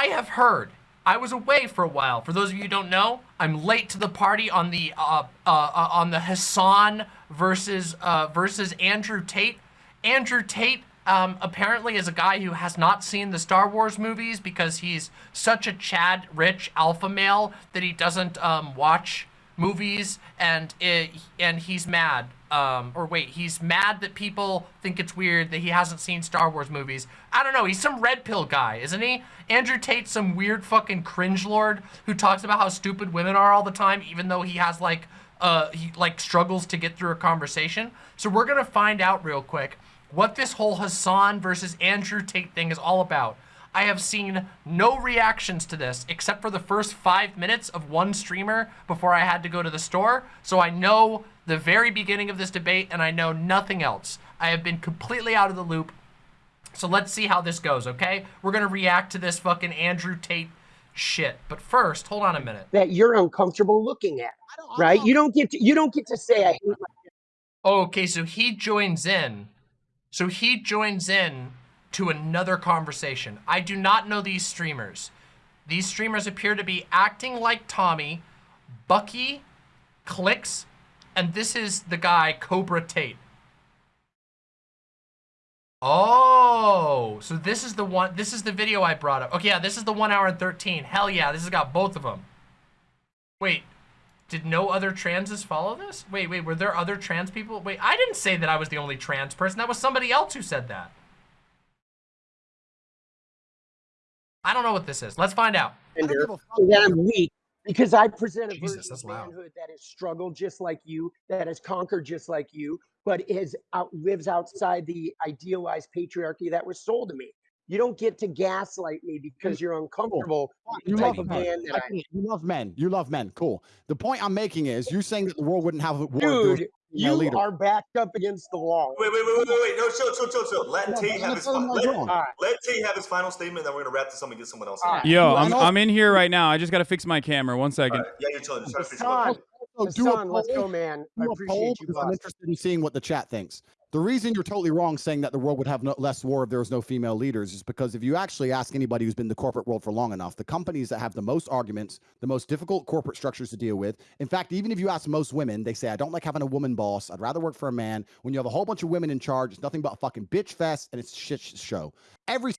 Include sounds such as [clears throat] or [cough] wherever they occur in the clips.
I have heard. I was away for a while. For those of you who don't know, I'm late to the party on the uh, uh, uh, on the Hassan versus uh, versus Andrew Tate. Andrew Tate um, apparently is a guy who has not seen the Star Wars movies because he's such a Chad rich alpha male that he doesn't um, watch movies and it, and he's mad. Um, or wait, he's mad that people think it's weird that he hasn't seen Star Wars movies. I don't know. He's some red pill guy, isn't he? Andrew Tate's some weird fucking cringe lord who talks about how stupid women are all the time, even though he has like uh he like struggles to get through a conversation. So we're gonna find out real quick what this whole Hassan versus Andrew Tate thing is all about. I have seen no reactions to this except for the first five minutes of one streamer before I had to go to the store. So I know the very beginning of this debate and I know nothing else. I have been completely out of the loop. So let's see how this goes, okay? We're gonna react to this fucking Andrew Tate shit. But first, hold on a minute. That you're uncomfortable looking at, right? You don't get to, you don't get to say I hate my Okay, so he joins in. So he joins in to another conversation. I do not know these streamers. These streamers appear to be acting like Tommy, Bucky, Clicks, and this is the guy, Cobra Tate. Oh, so this is the one, this is the video I brought up. Okay, yeah, this is the one hour and 13. Hell yeah, this has got both of them. Wait, did no other transes follow this? Wait, wait, were there other trans people? Wait, I didn't say that I was the only trans person. That was somebody else who said that. I don't know what this is. Let's find out. gender, that I'm weak because I present a Jesus, version that's of loud. manhood that has struggled just like you, that has conquered just like you, but is out lives outside the idealized patriarchy that was sold to me. You don't get to gaslight me because you're uncomfortable with You love type men. man that I You love men. You love men. Cool. The point I'm making is you're saying that the world wouldn't have a war. if there was Dude, a female you leader. are backed up against the wall. Wait, wait, wait, wait, wait, wait. No, chill, chill, chill, chill. Let No, Tate but have his final. Let, wrong. All right. let Tate have his final statement, then we're gonna wrap this up and get someone else. All right. Yo, I I'm I'm in here right now. I just gotta fix my camera. One All second. right. Yeah, you're chilling. Just trying to fix something. Hassan, Also, do a Hassan, let's go, man. I do a poll appreciate you, because I'm interested in seeing what the chat thinks. The reason you're totally wrong saying that the world would have no, less war if there was no female leaders is because if you actually ask anybody who's been in the corporate world for long enough, the companies that have the most arguments, the most difficult corporate structures to deal with. In fact, even if you ask most women, they say, I don't like having a woman boss. I'd rather work for a man. When you have a whole bunch of women in charge, it's nothing but a fucking bitch fest and it's shit show. Every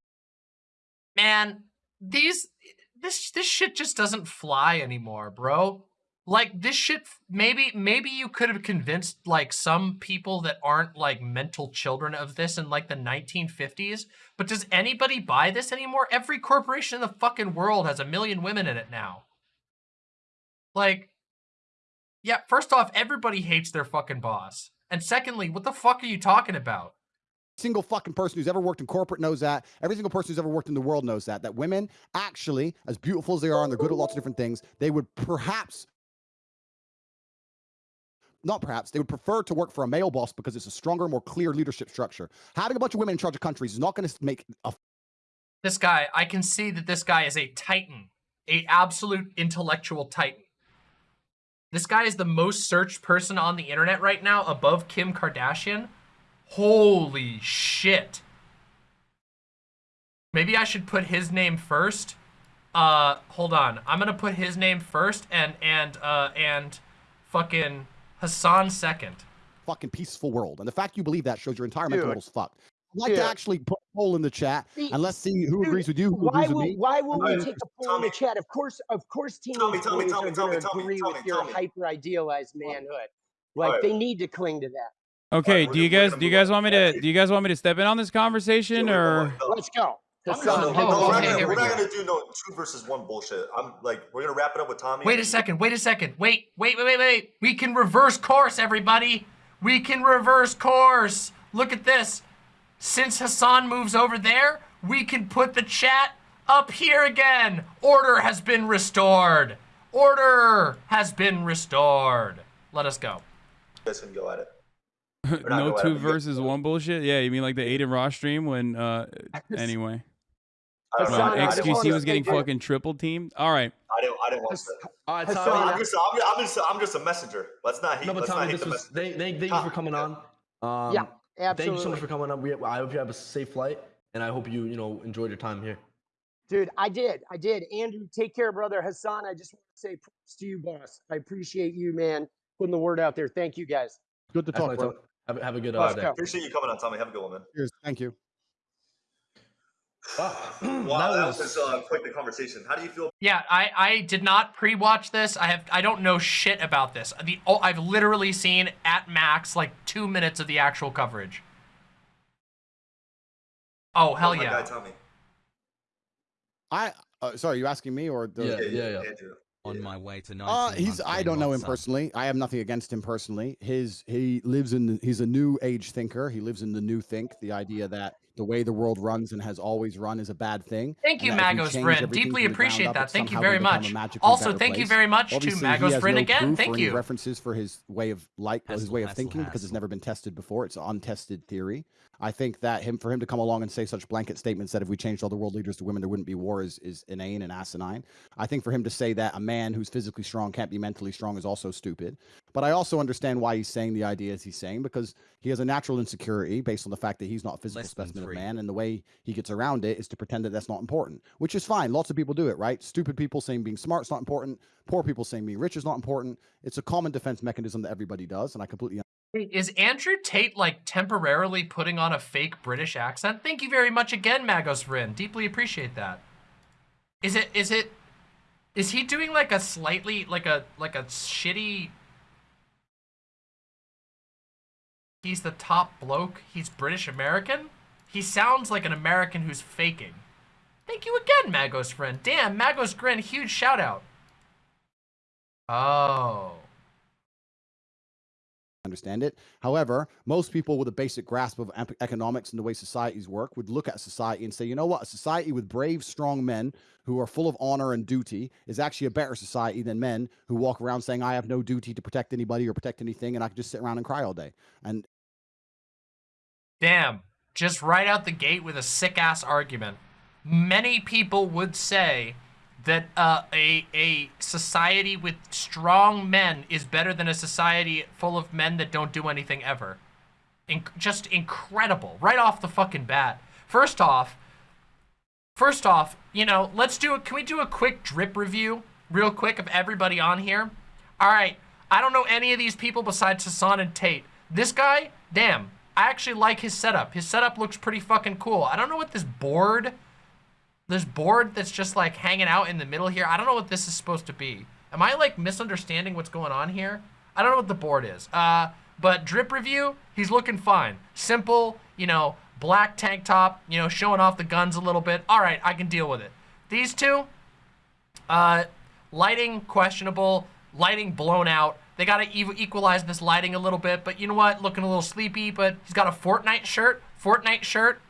Man, these, this, this shit just doesn't fly anymore, bro. Like this shit, maybe, maybe you could have convinced like some people that aren't like mental children of this in like the 1950s, but does anybody buy this anymore? Every corporation in the fucking world has a million women in it now. Like, yeah, first off, everybody hates their fucking boss. And secondly, what the fuck are you talking about? single fucking person who's ever worked in corporate knows that. Every single person who's ever worked in the world knows that. That women actually, as beautiful as they are and they're good at lots of different things, they would perhaps not perhaps, they would prefer to work for a male boss because it's a stronger, more clear leadership structure. Having a bunch of women in charge of countries is not going to make a This guy, I can see that this guy is a titan, a absolute intellectual titan. This guy is the most searched person on the internet right now, above Kim Kardashian. Holy shit. Maybe I should put his name first. Uh, hold on. I'm gonna put his name first and, and, uh, and fucking Hassan second. fucking peaceful world. And the fact you believe that shows your entire mental Dude. model's fucked. I'd like to actually put a poll in the chat See, and let's see who dude, agrees with you, who Why agrees with will me. why will we take a poll in the chat? Of course, of course, Tommy, teenage Tommy, boys Tommy, are Tommy, going to Tommy, agree Tommy, with your hyper idealized manhood. Like Alright. they need to cling to that. Okay, we're do you guys do you guys want me to do you guys want me to step in on this conversation or Let's go. I'm Hassan, gonna- No, oh, no, we're not okay, gonna, we're we not gonna do no two versus one bullshit. I'm like, we're gonna wrap it up with Tommy. Wait a second, wait a second. Wait, wait, wait, wait, wait. We can reverse course, everybody. We can reverse course. Look at this. Since Hassan moves over there, we can put the chat up here again. Order has been restored. Order has been restored. Let us go. You guys can go at it. [laughs] no two let me go. versus one bullshit? Yeah, you mean like the Adin Ross stream when uh anyway. I don't. Hassan, When I I just didn't XQC was getting say- fucking triple teamed. All right. I don't. I didn't want to. All right, Hassan, Tommy. I'm just. I'm, I'm just. I'm just a messenger. Let's not hate. No, but Tommy, hate this the was, thank, thank, thank you for coming on. Um, Yeah, Thank you so much for coming on. We, I hope you have a safe flight, and I hope you, you know, enjoyed your time here. Dude, I did. I did. Andrew, take care, brother. Hassan, I just want to say props to you, boss. I appreciate you, man, putting the word out there. Thank you, guys. Good to talk, Definitely bro. Have, a- have a good Uh, uh, day. appreciate you coming on, Tommy. Have a good one, man. Cheers. Thank you. Wow, [clears throat] Wow, that was uh, quite the conversation. How do you feel Yeah, I, I did not pre-watch this. I have I don't know shit about this. The oh, I've literally seen at max like two minutes of the actual coverage. Oh hell about my yeah! guy Tommy? I uh, sorry, you asking me or the, Yeah, yeah, yeah. Andrew. On my way to Uh, he's. I don't know him personally. I have nothing against him personally. His he lives in. The, he's a new age thinker. He lives in the new think. The idea that the way the world runs and has always run is a bad thing. Thank you, Magos everything Deeply from the ground appreciate up, that. Thank you very gonna become a much. Also, thank you very much to Obviously, he Magos Friend no again. Thank you. References for his way of like his way of hassle, thinking because it's never been tested before. It's an untested theory. I think that him for him to come along and say such blanket statements that if we changed all the world leaders to women, there wouldn't be war is is inane and asinine. I think for him to say that a man who's physically strong can't be mentally strong is also stupid. But I also understand why he's saying the ideas he's saying because he has a natural insecurity based on the fact that he's not a physical Less specimen of man, and the way he gets around it is to pretend that that's not important, which is fine. Lots of people do it, right? Stupid people saying being smart is not important. Poor people saying being rich is not important. It's a common defense mechanism that everybody does, and I completely Is Andrew Tate like temporarily putting on a fake British accent? Thank you very much again, Magos Friend. Deeply appreciate that. Is it is it is he doing like a slightly like a like a shitty He's the top bloke. He's British American. He sounds like an American who's faking. Thank you again, Magos Friend. Damn, Magos Grin, huge shout out. Oh. understand it. However, most people with a basic grasp of economics and the way societies work would look at society and say, you know what? A society with brave, strong men who are full of honor and duty is actually a better society than men who walk around saying, I have no duty to protect anybody or protect anything, and I can just sit around and cry all day. And Damn, just right out the gate with a sick ass argument. Many people would say that uh, a a society with strong men is better than a society full of men that don't do anything ever. In- just incredible, right off the fucking bat. First off, first off, you know, let's do a. Can we do a quick drip review, real quick, of everybody on here? All right, I don't know any of these people besides Hassan and Tate. This guy, damn, I actually like his setup. His setup looks pretty fucking cool. I don't know what this board, this board that's just like hanging out in the middle here. I don't know what this is supposed to be. Am I like misunderstanding what's going on here? I don't know what the board is. Uh, but drip review, he's looking fine. Simple, you know, black tank top, you know, showing off the guns a little bit. All right, I can deal with it. These two, uh, lighting questionable, lighting blown out. They gotta ev- equalize this lighting a little bit, but you know what? Looking a little sleepy, but he's got a Fortnite shirt. Fortnite shirt,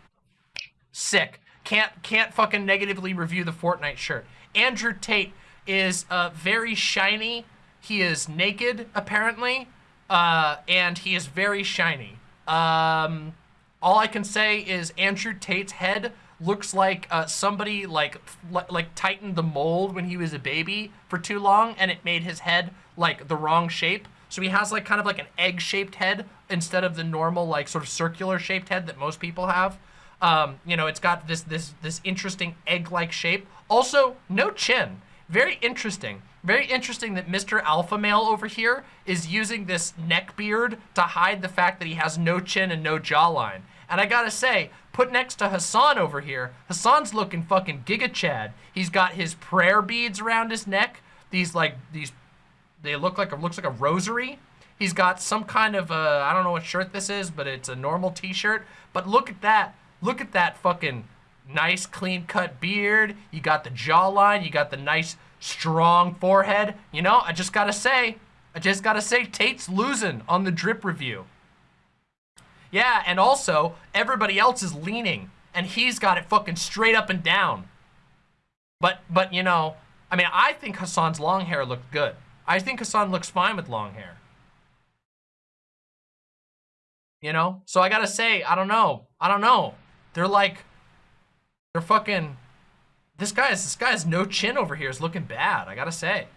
sick. Can't can't fucking negatively review the Fortnite shirt. Andrew Tate is uh, very shiny. He is naked apparently, uh, and he is very shiny. Um, all I can say is Andrew Tate's head looks like uh, somebody like like tightened the mold when he was a baby for too long, and it made his head like the wrong shape. So he has like kind of like an egg-shaped head instead of the normal like sort of circular shaped head that most people have. Um, you know, it's got this this this interesting egg-like shape. Also, no chin. Very interesting. Very interesting that Mr. Alpha Male over here is using this neck beard to hide the fact that he has no chin and no jawline. And I gotta say, put next to Hassan over here, Hassan's looking fucking Giga Chad. He's got his prayer beads around his neck. These like these, they look like a looks like a rosary. He's got some kind of uh, I don't know what shirt this is, but it's a normal T-shirt. But look at that. Look at that fucking nice clean cut beard. You got the jawline. You got the nice strong forehead. You know, I just gotta say, I just gotta say, Tate's losing on the drip review. Yeah, and also everybody else is leaning, and he's got it fucking straight up and down. But but you know, I mean, I think Hassan's long hair looked good. I think Hassan looks fine with long hair. You know, so I gotta say, I don't know, I don't know. They're like, they're fucking. This guy's this guy's no chin over here is looking bad. I gotta say.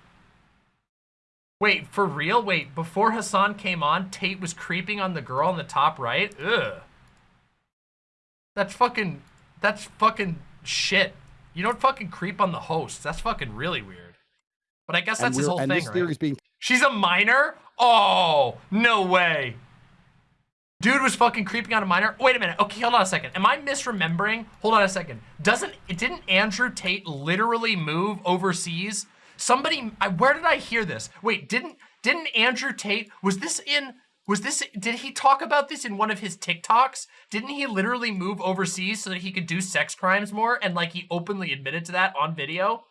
Wait, for real? Wait, before Hassan came on, Tate was creeping on the girl in the top right? Ugh. That's fucking, that's fucking shit. You don't fucking creep on the host. That's fucking really weird. But I guess that's his whole and thing, this right? theory is being She's a minor? Oh, no way. Dude was fucking creeping on a minor. Wait a minute. Okay, hold on a second. Am I misremembering? Hold on a second. Doesn't it didn't Andrew Tate literally move overseas? Somebody I, where did I hear this? Wait, didn't didn't Andrew Tate was this in was this did he talk about this in one of his TikToks? Didn't he literally move overseas so that he could do sex crimes more and like he openly admitted to that on video?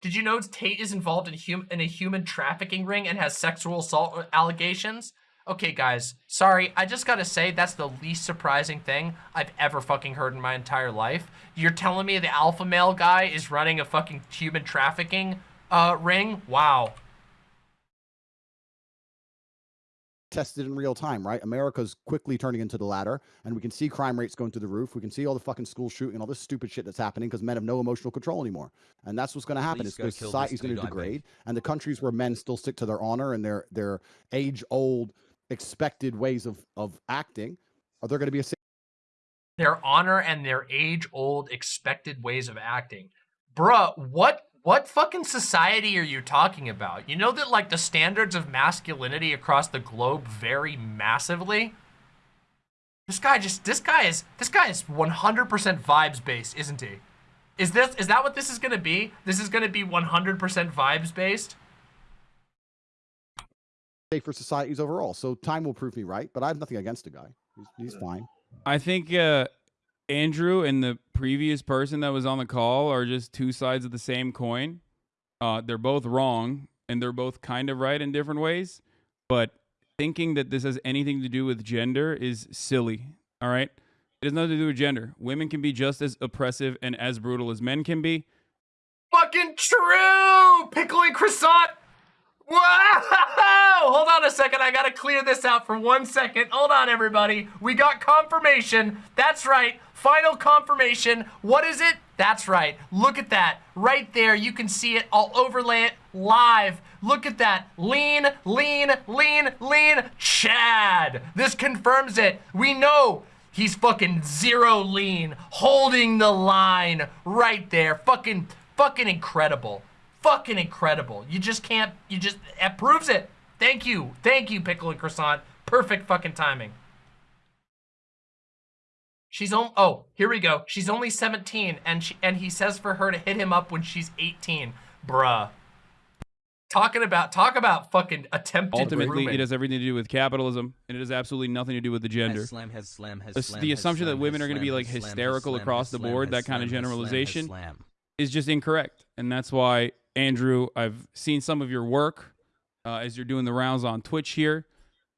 Did you know Tate is involved in, hum in a human trafficking ring and has sexual assault allegations? Okay, guys, sorry, I just gotta say that's the least surprising thing I've ever fucking heard in my entire life. You're telling me the alpha male guy is running a fucking human trafficking uh, ring? Wow. Tested in real time, right? America's quickly turning into the latter, and we can see crime rates going through the roof. We can see all the fucking school shooting, and all this stupid shit that's happening because men have no emotional control anymore. And that's what's going to happen. Please Is go the society's going to degrade, and the countries where men still stick to their honor and their their age old expected ways of of acting, are there going to be a Their honor and their age-old expected ways of acting. Bruh, what what fucking society are you talking about? You know that like the standards of masculinity across the globe vary massively? This guy just this guy is this guy is 100% vibes based, isn't he? Is this is that what this is going to be? This is going to be 100% vibes based? For societies overall? So time will prove me right, but I have nothing against the guy. He's, he's fine. I think uh, Andrew and the previous person that was on the call are just two sides of the same coin. Uh, they're both wrong and they're both kind of right in different ways. But thinking that this has anything to do with gender is silly. All right. It has nothing to do with gender. Women can be just as oppressive and as brutal as men can be. Fucking true! Pickling croissant! Wow! Hold on a second. I gotta clear this out for one second. Hold on, everybody. We got confirmation. That's right. Final confirmation. What is it? That's right. Look at that. Right there. You can see it. I'll overlay it live. Look at that. Lean, lean, lean, lean. Chad. This confirms it. We know He's fucking zero lean, holding the line right there. Fucking, fucking incredible. Fucking incredible. You just can't, you just, it proves it. Thank you. Thank you, Pickle and Croissant. Perfect fucking timing. She's on, oh, here we go. She's only 17 and she, and he says for her to hit him up when she's 18. Bruh. Talking about, talk about fucking attempted Ultimately, grooming. it has everything to do with capitalism, and it has absolutely nothing to do with the gender. Has slam, has slam, has The slam, the has assumption that women are gonna be, like, has slam, has hysterical slam, across has the board, has that kind of slam, has slam, has generalization. slam. is just incorrect. And that's why, Andrew, I've seen some of your work uh, as you're doing the rounds on Twitch here.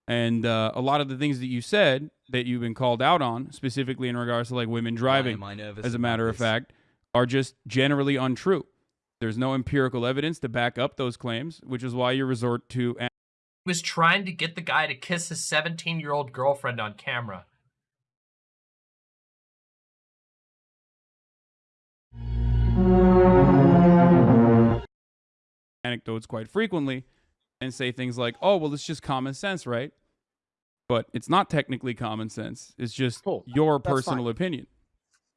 And uh, a lot of the things that you said that you've been called out on, specifically in regards to like women driving, am I nervous as a matter of fact, are just generally untrue. There's no empirical evidence to back up those claims, which is why you resort to He was trying to get the guy to kiss his 17 year old girlfriend on camera. Anecdotes quite frequently and say things like, oh, well, it's just common sense, right? But it's not technically common sense. It's just Cool. your That's personal fine. opinion.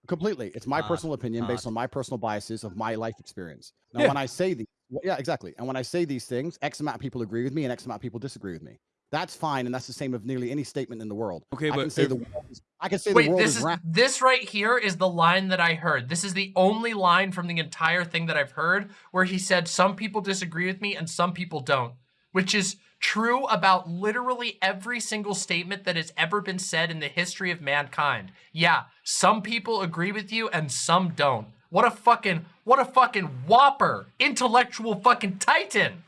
Completely. It's my Hard, personal opinion based on my personal biases of my life experience. Now, Yeah. when I say these, yeah, exactly. And when I say these things, X amount of people agree with me and X amount of people disagree with me. That's fine, and that's the same of nearly any statement in the world. Okay, I but can say if- the world is, I can say Wait, the world this is, is round. this right here is the line that I heard. This is the only line from the entire thing that I've heard where he said some people disagree with me and some people don't, which is true about literally every single statement that has ever been said in the history of mankind. Yeah, some people agree with you and some don't. What a fucking what a fucking whopper, intellectual fucking titan.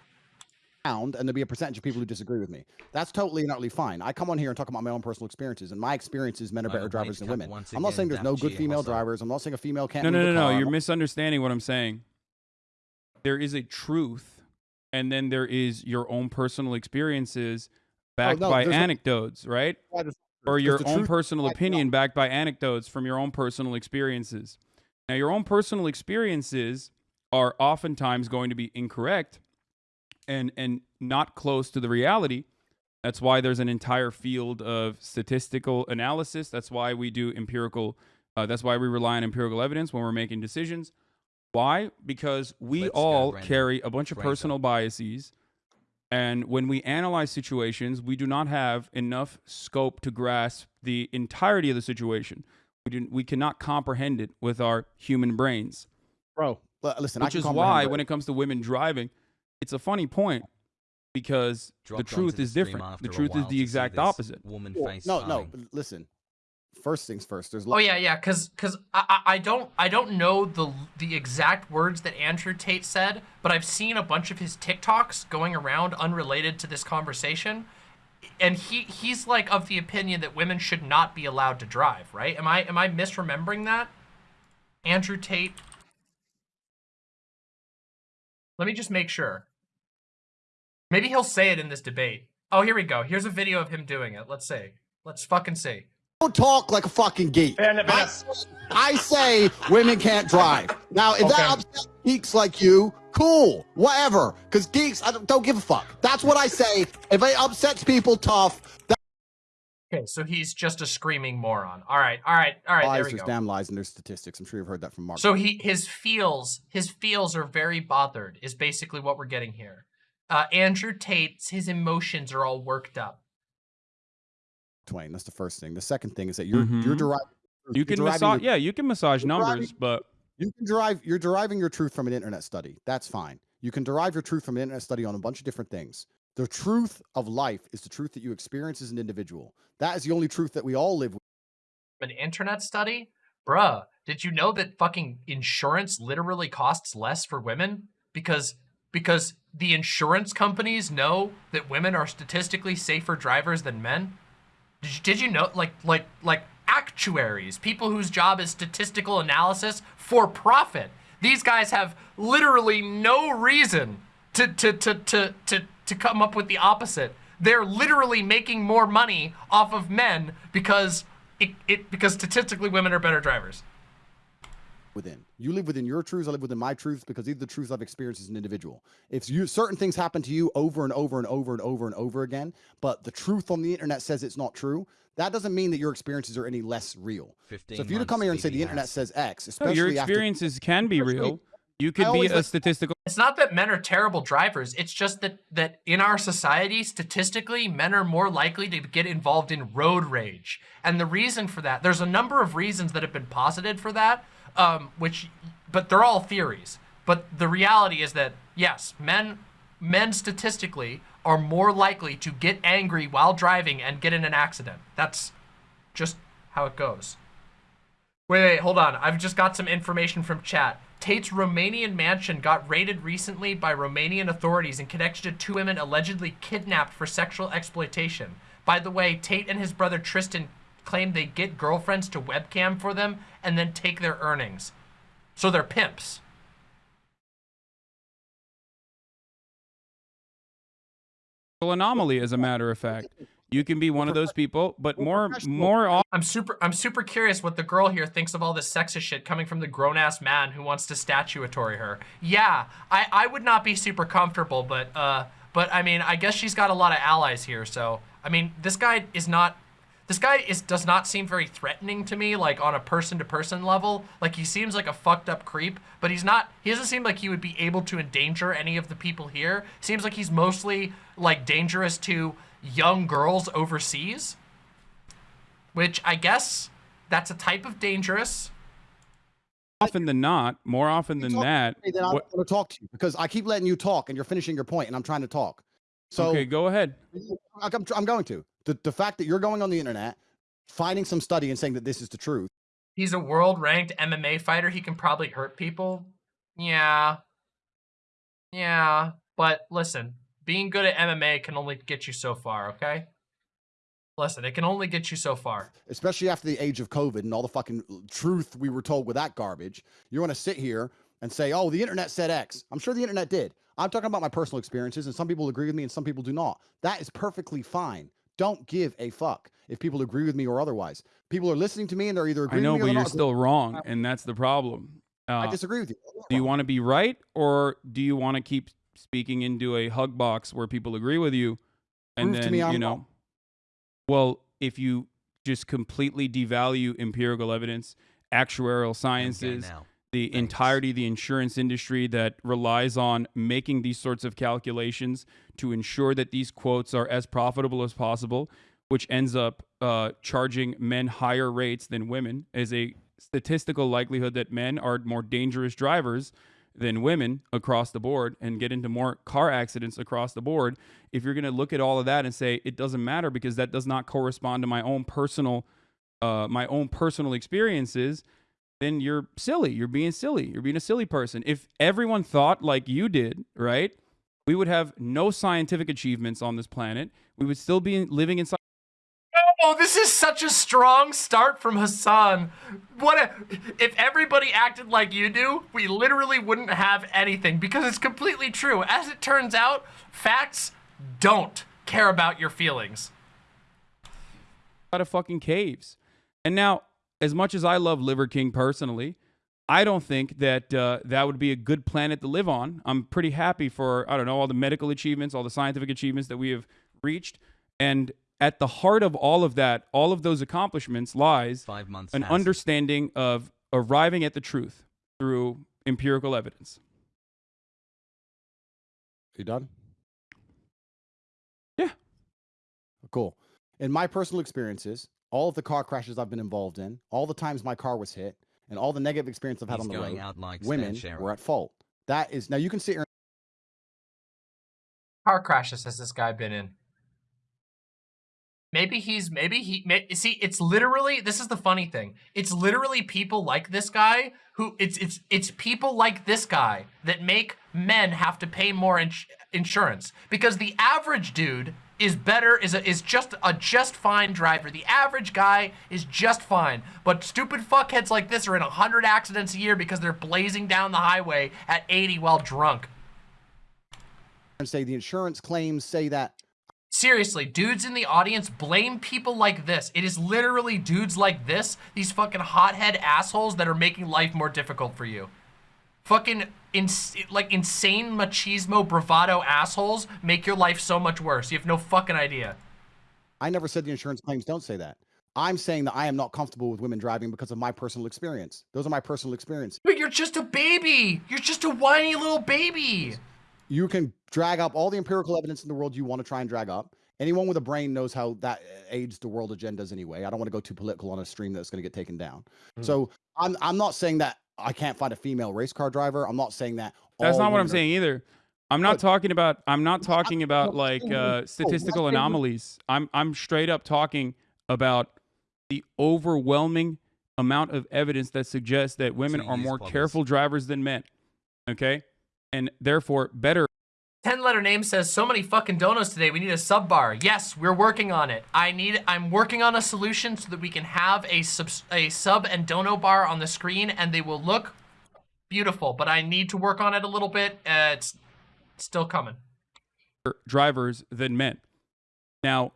And there'll be a percentage of people who disagree with me. That's totally and utterly fine. I come on here and talk about my own personal experiences, and my experiences, men are better drivers than women. I'm not saying there's no good female drivers. I'm not saying a female can't No, no, no, no. You're misunderstanding what I'm saying. There is a truth, and then there is your own personal experiences backed Oh, no, by no- anecdotes, right? Or your own personal opinion backed by anecdotes from your own personal experiences. Now, your own personal experiences are oftentimes going to be incorrect and and not close to the reality. That's why there's an entire field of statistical analysis. That's why we do empirical Uh, that's why we rely on empirical evidence when we're making decisions. Why? Because we Let's all carry a bunch of Random. personal biases. And when we analyze situations, we do not have enough scope to grasp the entirety of the situation. We, do, we cannot comprehend it with our human brains. bro. Listen, I Which can is why, it. when it comes to women driving, it's a funny point because Dropped the truth is stream different. The truth is the exact opposite. Woman Well, face no, no. farming. Listen. First things first. There's Oh yeah, yeah, cause, cause I, I I don't, I don't know the the exact words that Andrew Tate said, but I've seen a bunch of his TikToks going around unrelated to this conversation, and he he's like of the opinion that women should not be allowed to drive. Right? Am I am I misremembering that? Andrew Tate. Let me just make sure. Maybe he'll say it in this debate. Oh, here we go. Here's a video of him doing it. Let's see. Let's fucking see. don't talk like a fucking geek. I, I say women can't drive. Now, if that upsets geeks like you, cool, whatever. Because geeks, I don't, don't give a fuck. That's what I say. If it upsets people, tough. That Okay, so he's just a screaming moron. All right, all right, all right. There lies, we there's go. damn lies, and there's statistics. I'm sure you've heard that from Mark. So he his feels his feels are very bothered. Is basically what we're getting here. Uh, Andrew Tate's his emotions are all worked up. Twain. That's the first thing. The second thing is that you're you're Mhm. deriving. You you're can deriving massage, your- yeah, you can massage you're driving- numbers, but You can derive you're deriving your truth from an internet study. That's fine. You can derive your truth from an internet study on a bunch of different things. The truth of life is the truth that you experience as an individual. That is the only truth that we all live with. An internet study, bruh. Did you know that fucking insurance literally costs less for women because because the insurance companies know that women are statistically safer drivers than men? Did you, did you know like like like actuaries, people whose job is statistical analysis for profit. These guys have literally no reason to to to to to, to come up with the opposite. They're literally making more money off of men because it, it because statistically women are better drivers. within. You live within your truths. I live within my truths because these are the truths I've experienced as an individual. If you certain things happen to you over and over and over and over and over again, but the truth on the internet says it's not true, that doesn't mean that your experiences are any less real. 15 So if you to come here and say the internet says X, no, especially your after experiences can be real. You could be a like- statistical It's not that men are terrible drivers. It's just that that in our society, statistically, men are more likely to get involved in road rage. And the reason for that, there's a number of reasons that have been posited for that, um, which, but they're all theories. But the reality is that yes, men, men statistically are more likely to get angry while driving and get in an accident. That's just how it goes. Wait, wait, hold on. I've just got some information from chat. Tate's Romanian mansion got raided recently by Romanian authorities in connection to two women allegedly kidnapped for sexual exploitation. By the way, Tate and his brother Tristan claim they get girlfriends to webcam for them and then take their earnings. So they're pimps. anomaly, as a matter of fact. You can be one of those people, but more more often. I'm super I'm super curious what the girl here thinks of all this sexist shit coming from the grown ass man who wants to statuatory her. Yeah, I I would not be super comfortable, but uh but I mean, I guess she's got a lot of allies here, so I mean, this guy is not this guy is does not seem very threatening to me like on a person to person level. Like he seems like a fucked up creep, but he's not he doesn't seem like he would be able to endanger any of the people here. Seems like he's mostly like dangerous to young girls overseas which I guess that's a type of dangerous. often than not, more often than talk that. Hey, then I what- want to talk to you because I keep letting you talk and you're finishing your point and I'm trying to talk. So okay, go ahead. I- I'm, I'm going to. The, the fact that you're going on the internet, finding some study and saying that this is the truth. He's a world ranked MMA fighter. He can probably hurt people. Yeah. Yeah. But listen, being good at MMA can only get you so far, okay? Listen, it can only get you so far. especially after the age of COVID and all the fucking truth we were told with that garbage. You want to sit here and say, oh, the internet said X. I'm sure the internet did. I'm talking about my personal experiences, and some people agree with me and some people do not. That is perfectly fine. Don't give a fuck if people agree with me or otherwise. People are listening to me and they're either I know, with me but or you're not. still wrong, and that's the problem. I Uh, disagree with you. do you want to be right, or do you want to keep speaking into a hug box where people agree with you, and Prove to then me you I'm know? wrong. Well, if you just completely devalue empirical evidence actuarial sciences, the entirety of the insurance industry that relies on making these sorts of calculations to ensure that these quotes are as profitable as possible, which ends up uh, charging men higher rates than women, is a statistical likelihood that men are more dangerous drivers than women across the board and get into more car accidents across the board. If you're going to look at all of that and say it doesn't matter because that does not correspond to my own personal, uh, my own personal experiences, then you're silly. You're being silly. You're being a silly person. If everyone thought like you did, right? We would have no scientific achievements on this planet. We would still be living inside. Oh, this is such a strong start from Hassan. What a, if everybody acted like you do, we literally wouldn't have anything because it's completely true. As it turns out, facts don't care about your feelings. out of fucking caves. And now, as much as I love Liver King personally, I don't think that uh, that would be a good planet to live on. I'm pretty happy for I don't know all the medical achievements, all the scientific achievements that we have reached, and at the heart of all of that, all of those accomplishments lies Five months. an has understanding of arriving at the truth through empirical evidence. You done? Yeah. Cool. In my personal experiences, all of the car crashes I've been involved in, all the times my car was hit, and all the negative experience I've had He's on the going road, out like spare women were at fault. That is now you can sit here car crashes has this guy been in? Maybe he's maybe he may, see it's literally this is the funny thing. It's literally people like this guy who it's it's it's people like this guy that make men have to pay more ins- insurance because the average dude is better is a, is just a just fine driver. The average guy is just fine, but stupid fuckheads like this are in 100 accidents a year because they're blazing down the highway at 80 while drunk. and say the insurance claims say that Seriously, dudes in the audience blame people like this. It is literally dudes like this, these fucking hothead assholes that are making life more difficult for you. Fucking ins like insane machismo bravado assholes make your life so much worse. You have no fucking idea. I never said the insurance claims don't say that. I'm saying that I am not comfortable with women driving because of my personal experience. Those are my personal experiences. But you're just a baby. You're just a whiny little baby. You can drag up all the empirical evidence in the world you want to try and drag up. Anyone with a brain knows how that aids the world agendas anyway. I don't want to go too political on a stream that's going to get taken down. So I'm I'm not saying that I can't find a female race car driver. I'm not saying that. That's not what I'm saying either. I'm not talking about I'm not talking about like uh, statistical what I'm saying- anomalies. I'm I'm straight up talking about the overwhelming amount of evidence that suggests that women are more careful drivers than men. Okay? And therefore better 10 letter name says so many fucking donos today we need a sub bar yes we're working on it i need i'm working on a solution so that we can have a sub a sub and dono bar on the screen and they will look beautiful but i need to work on it a little bit uh, it's still coming drivers than men. Now,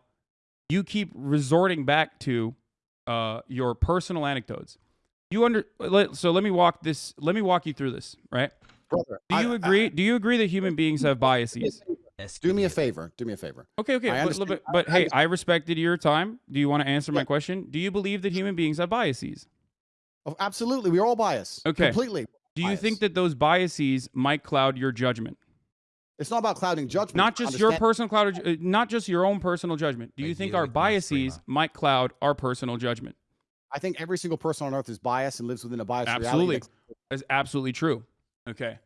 you keep resorting back to uh, your personal anecdotes. You under so let me walk this. Let me walk you through this. Right? Brother, Do you I- agree? do you agree that human beings have biases? do me a favor. Do me a favor. Okay, okay. I But, understand- but, but hey. I respected your time. Do you want to answer my question? Do you believe that human beings have biases? Oh, absolutely, we're all biased. Okay. completely. Do you think that those biases might cloud your judgment? It's not about clouding judgment. Not just your personal cloud, uh, not just your own personal judgment. Do I you think our with biases might cloud our personal judgment? I think every single person on earth is biased and lives within a biased Absolutely. reality. That's absolutely true. Okay.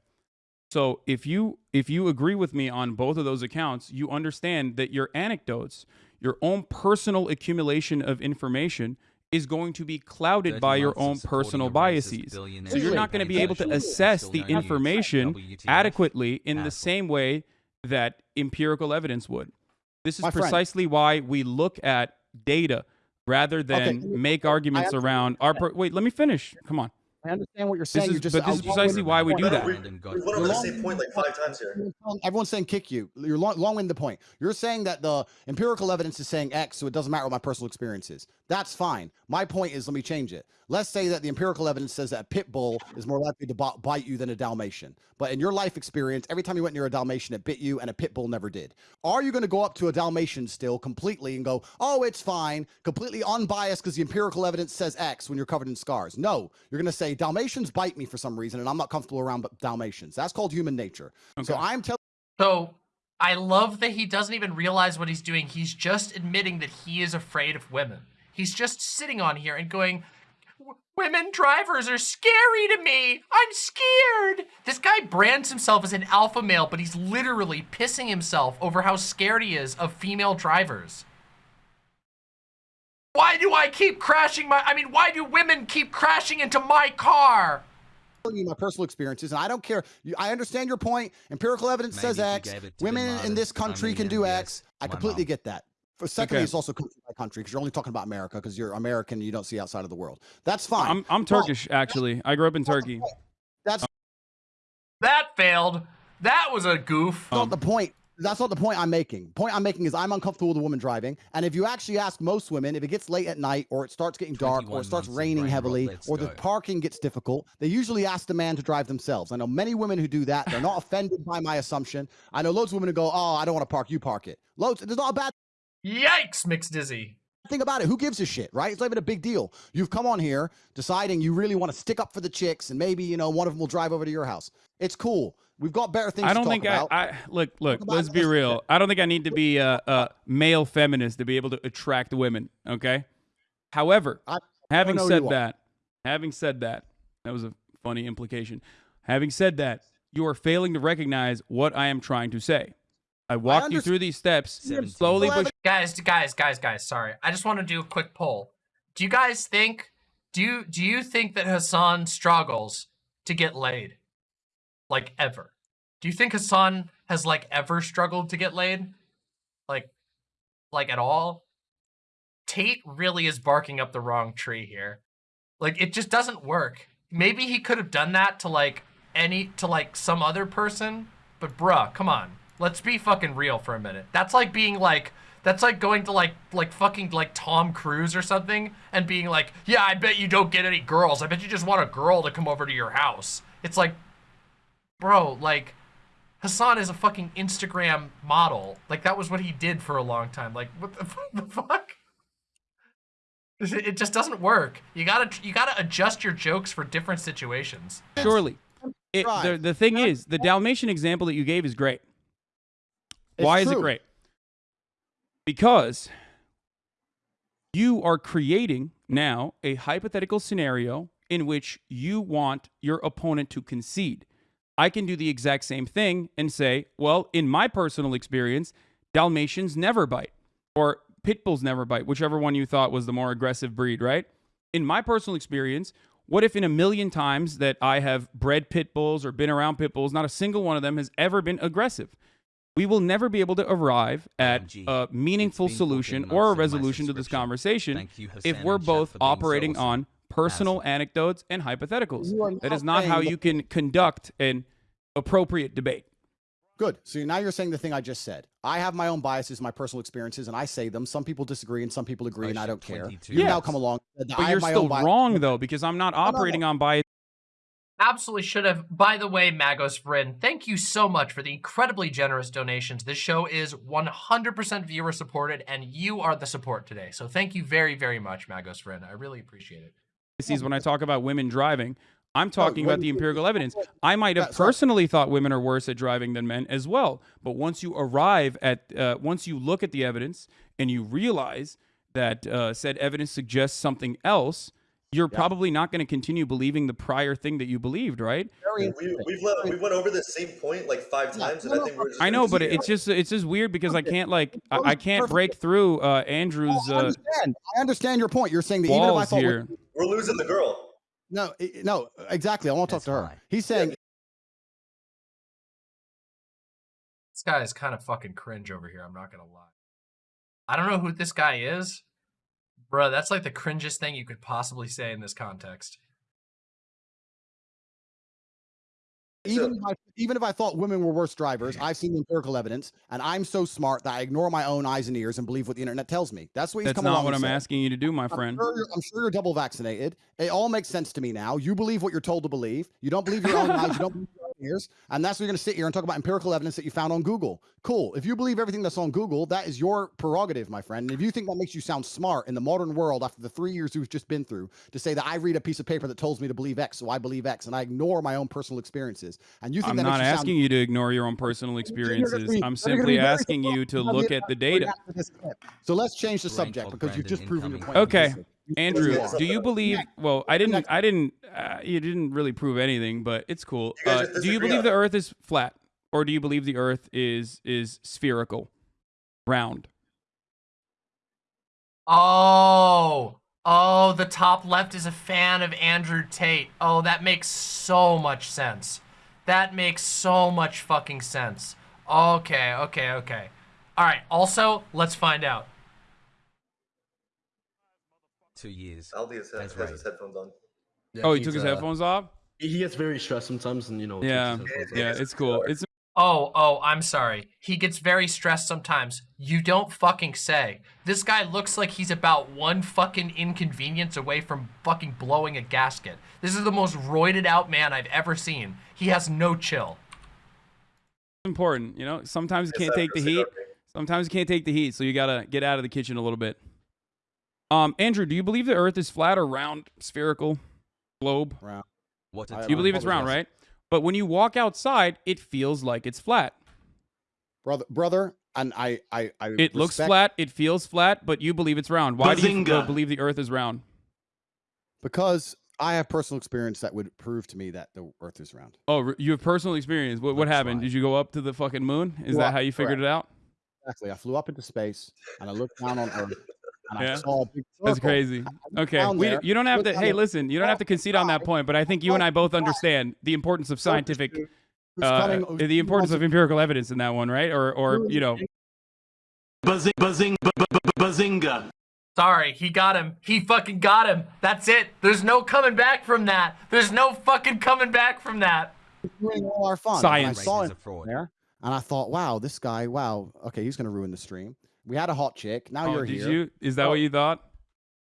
So if you if you agree with me on both of those accounts, you understand that your anecdotes, your own personal accumulation of information is going to be clouded by your own personal biases. So you're not going to be able to assess the information adequately in the same way that empirical evidence would. This is precisely why we look at data rather than Okay, make arguments around our. Wait, let me finish. Come on. I understand what you're saying. is- you're just, but this is precisely why we do No, no, that. we, Random we went over the same point like five times here. Everyone's saying kick you. You're long, long winded The point. You're saying that the empirical evidence is saying X, so it doesn't matter what my personal experience is. That's fine. My point is, let me change it. Let's say that the empirical evidence says that a pit bull is more likely to bi- bite you than a Dalmatian. But in your life experience, every time you went near a Dalmatian, it bit you, and a pit bull never did. Are you going to go up to a Dalmatian still completely and go, oh, it's fine, completely unbiased because the empirical evidence says X when you're covered in scars? No, you're going to say Dalmatians bite me for some reason, and I'm not comfortable around Dalmatians. That's called human nature. So I'm telling So I love that he doesn't even realize what he's doing. He's just admitting that he is afraid of women. He's just sitting on here and going, Women drivers are scary to me. I'm scared. This guy brands himself as an alpha male, but he's literally pissing himself over how scared he is of female drivers. Why do I keep crashing my I mean, why do women keep crashing into my car? you my personal experiences, and I don't care. I understand your point. Empirical evidence says Maybe if you X. gave it Women in this country can do Armenian, X. yes, I my completely mom. get that. For secondly, Okay. it's also country by country because you're only talking about America because you're American and you don't see outside of the world. That's fine. I'm I'm But Turkish actually. I grew up in Turkey. That's That failed. That was a goof. Um, not the point. That's not the point I'm making. Point I'm making is I'm uncomfortable with a woman driving, and if you actually ask most women, if it gets late at night or it starts getting dark or it starts raining brain heavily let's or the go. parking gets difficult, they usually ask the man to drive themselves. I know many women who do that. They're not offended by my assumption. I know loads of women who go, "Oh, I don't want to park. You park it." Loads. There's not a bad Yikes, Mixed Dizzy. Think about it. Who gives a shit, right? It's not even a big deal. You've come on here deciding you really want to stick up for the chicks, and maybe you know one of them will drive over to your house. It's cool. We've got better things. I to don't talk think about. I, I look look. about Let's be real. I don't think I need to be a, a male feminist to be able to attract women. Okay. However, I- having know said you are. that, having said that, that was a funny implication. Having said that, you are failing to recognize what I am trying to say. I walked you through these steps slowly Well, but Guys, guys, guys, guys, sorry. I just want to do a quick poll. Do you guys think do you do you think that Hassan struggles to get laid? Like ever? Do you think Hassan has like ever struggled to get laid? Like like at all? Tate really is barking up the wrong tree here. Like it just doesn't work. Maybe he could have done that to like any to like some other person, but bruh, come on. Let's be fucking real for a minute. That's like being like that's like going to like like fucking like Tom Cruise or something and being like, "Yeah, I bet you don't get any girls. I bet you just want a girl to come over to your house." It's like bro, like Hassan is a fucking Instagram model. Like that was what he did for a long time. Like what the, [laughs] the fuck? It it just doesn't work. You gotta you gotta adjust your jokes for different situations. surely. It, the, the thing is, the Dalmatian example that you gave is great. It's Why is it great? Because you are creating now a hypothetical scenario in which you want your opponent to concede. I can do the exact same thing and say, well, in my personal experience, Dalmatians never bite, or pit bulls never bite, whichever one you thought was the more aggressive breed, right? In my personal experience, what if in a million times that I have bred pit bulls or been around pit bulls, not a single one of them has ever been aggressive? We will never be able to arrive at OMG. a meaningful solution or a months in my resolution to this conversation you, if we're both for being so operating awesome. on personal Asshole. anecdotes and hypotheticals. You are That now is not how you can conduct an appropriate debate. Good. So now you're saying the thing I just said. I have my own biases, my personal experiences, and I say them. Some people disagree and some people agree, and I don't care. You've now Yes. come along. and said that I But have you're my still own bias- wrong though, because I'm not no, no. operating on bias. Absolutely should have. By the way, Magos Bryn, thank you so much for the incredibly generous donations. This show is 100% viewer supported, and you are the support today. So thank you very, very much, Magos Bryn. I really appreciate it. biases when I talk about women driving. I'm talking about the empirical evidence. I might have personally thought women are worse at driving than men as well. But once you arrive at, uh, once you look at the evidence and you realize that uh, said evidence suggests something else, you're probably not going to continue believing the prior thing that you believed, right? We, interesting. we've le- we went over the same point like five times, and I think we're just. I know, but it's just it's just weird because I can't like I, I can't break through uh, Andrew's I uh, understand. I understand your point. You're saying that even if I walls thought here. women- We're losing the girl. no, no, exactly. I want to talk That's to her. fine. He's saying This guy is kind of fucking cringe over here. I'm not gonna lie. I don't know who this guy is, bro. That's like the cringiest thing you could possibly say in this context. Even if, I, even if I thought women were worse drivers, I've seen the empirical evidence, and I'm so smart that I ignore my own eyes and ears and believe what the internet tells me. That's what he's That's come not what I'm said. asking you to do, my I'm friend. sure, I'm sure you're double vaccinated. It all makes sense to me now. You believe what you're told to believe. You don't believe your own eyes. You don't believe your own ears. And that's why you're going to sit here and talk about empirical evidence that you found on Google. Cool. If you believe everything that's on Google, that is your prerogative, my friend. And if you think that makes you sound smart in the modern world after the three years we've just been through, to say that I read a piece of paper that tells me to believe X, so I believe X, and I ignore my own personal experiences, and you think I'm that not makes you asking sound you to ignore your own personal experiences. be- I'm simply asking you to look at the the data. after this clip. So let's change the subject because you've just proven your point. incoming. Okay. Conclusively. You- Andrew, do you believe? Well, I didn't. I didn't. Uh, you didn't really prove anything, but it's cool. Uh, do you believe the. Earth is flat, or do you believe the Earth is is spherical, round? Oh, oh, the top left is a fan of Andrew Tate. Oh, that makes so much sense. That makes so much fucking sense. Okay, okay, okay. All right. Also, let's find out. Two years. Aldi has, That's has right. his headphones on. Yeah, Oh, he took his uh, headphones off. He gets very stressed sometimes, and you know. takes Yeah, off. yeah, it's cool. It's Oh, oh, I'm sorry. He gets very stressed sometimes. You don't fucking say. This guy looks like he's about one fucking inconvenience away from fucking blowing a gasket. This is the most roided out man I've ever seen. He has no chill. important. You know, sometimes you can't take the heat. Sometimes you can't take the heat, so you gotta get out of the kitchen a little bit. Um, Andrew, do you believe the Earth is flat or round, spherical, globe? Round. What a I- You believe it's round, right? But when you walk outside, it feels like it's flat. brother, brother, and I, I, I. It looks flat, it feels flat, but you believe it's round. Why do you uh, believe the Earth is round? because I have personal experience that would prove to me that the Earth is round. Oh, you have personal experience. What, what That's happened? right. Did you go up to the fucking moon? Is Well, that how you figured it out? Exactly. I flew up into space and I looked down on Earth and I Yeah. saw a big That's crazy. Okay, we, you don't have to. Hey, listen, you don't have to concede on that point, but I think you and I both understand the importance of scientific, uh, the importance of empirical evidence in that one, right? Or, or you know, Buzzing, buzzing, bu- bu- bu- bazinga. Sorry, he got him. He fucking got him. That's it. There's no coming back from that. There's no fucking coming back from that. ruining all our fun. Science. And I saw Race him there and I thought, wow, this guy, wow, okay, he's gonna ruin the stream. We had a hot chick. Now oh, you're did here. you? Is that Oh, what you thought?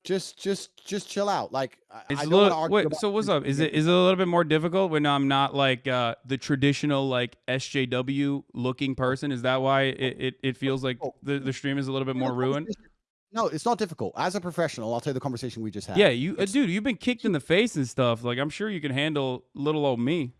Just, just, just chill out. Like It's I don't little. argue Wait, about so what's up? Is it is it a little bit more difficult when I'm not like uh, the traditional like SJW looking person? Is that why it, it, it feels like Oh. the, the stream is a little bit more ruined? No, it's not difficult. As a professional, I'll tell you the conversation we just had. Yeah, you, uh, It's- dude, you've been kicked in the face and stuff. Like I'm sure you can handle little old me.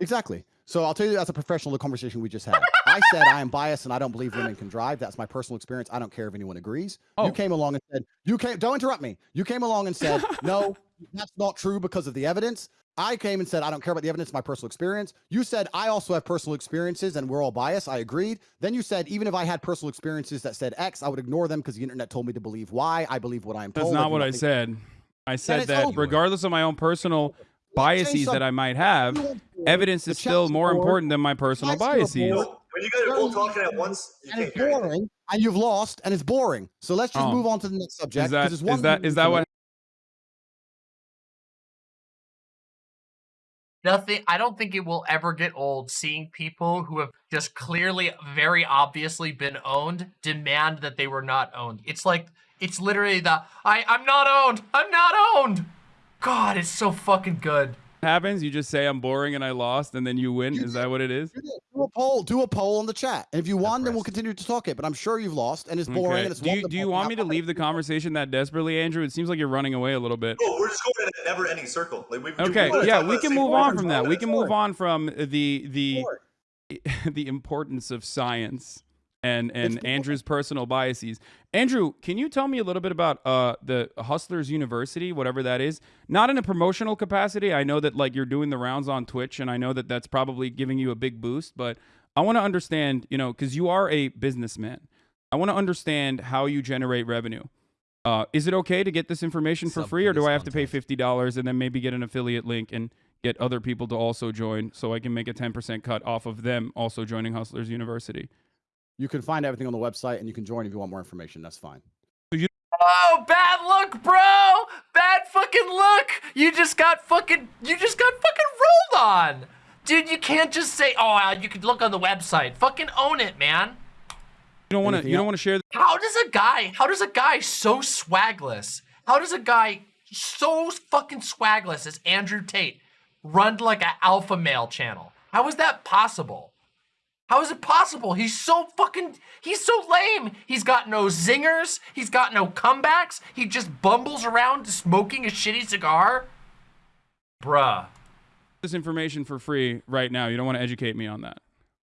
Exactly. So I'll tell you as a professional the conversation we just had. [laughs] I said I am biased and I don't believe women can drive. That's my personal experience. I don't care if anyone agrees. Oh. You came along and said, you came don't interrupt me. You came along and said, [laughs] no, that's not true because of the evidence. I came and said, I don't care about the evidence, my personal experience. You said, I also have personal experiences and we're all biased. I agreed. Then you said, even if I had personal experiences that said X, I would ignore them because the internet told me to believe Y. I believe what I am That's told. not what I said. I said that over. regardless of my own personal biases that I might have, evidence is still more important than my personal biases. Bored. When you guys are both talking at once, you and can't it's hear boring, and you've lost, and it's boring. So let's just Oh. move on to the next subject. Is that 'cause it's one that is to that what Nothing. I don't think it will ever get old seeing people who have just clearly, very obviously been owned demand that they were not owned. It's like it's literally the I I'm not owned. I'm not owned. God, it's so fucking good. Happens? You just say I'm boring and I lost, and then you win. You Is that what it is? Do it. A poll. Do a poll on the chat, and if you won, then we'll continue to talk it. But I'm sure you've lost, and it's boring. Okay. And it's Do you do you want me to leave the conversation that desperately, Andrew? It seems like you're running away a little bit. No, we're just going in a never-ending circle. Like we, we- Okay, we yeah, we can move on from that. We can move on from the the [laughs] the importance of science and and. Andrew's personal biases. Andrew, can you tell me a little bit about uh the Hustlers University, whatever that is? Not in a promotional capacity. I know that like you're doing the rounds on Twitch, and I know that that's probably giving you a big boost. But I want to understand, you know, because you are a businessman. I want to understand how you generate revenue. Uh, is it okay to get this information for Sub free, or do I have to pay fifty dollars and then maybe get an affiliate link and get other people to also join, so I can make a ten percent cut off of them also joining Hustlers University? You can find everything on the website, and you can join if you want more information. That's fine. Oh, bad look, bro! Bad fucking look! You just got fucking you just got fucking rolled on! Dude, you can't just say, "Oh, uh, you could look on the website." Fucking own it, man. You don't want to. You don't want to share. How does a guy? How does a guy so swagless? How does a guy so fucking swagless as Andrew Tate run like an alpha male channel? How is that possible? How is it possible? He's so fucking, he's so lame. He's got no zingers. He's got no comebacks. He just bumbles around smoking a shitty cigar. Bruh. this information for free right now. You don't want to educate me on that.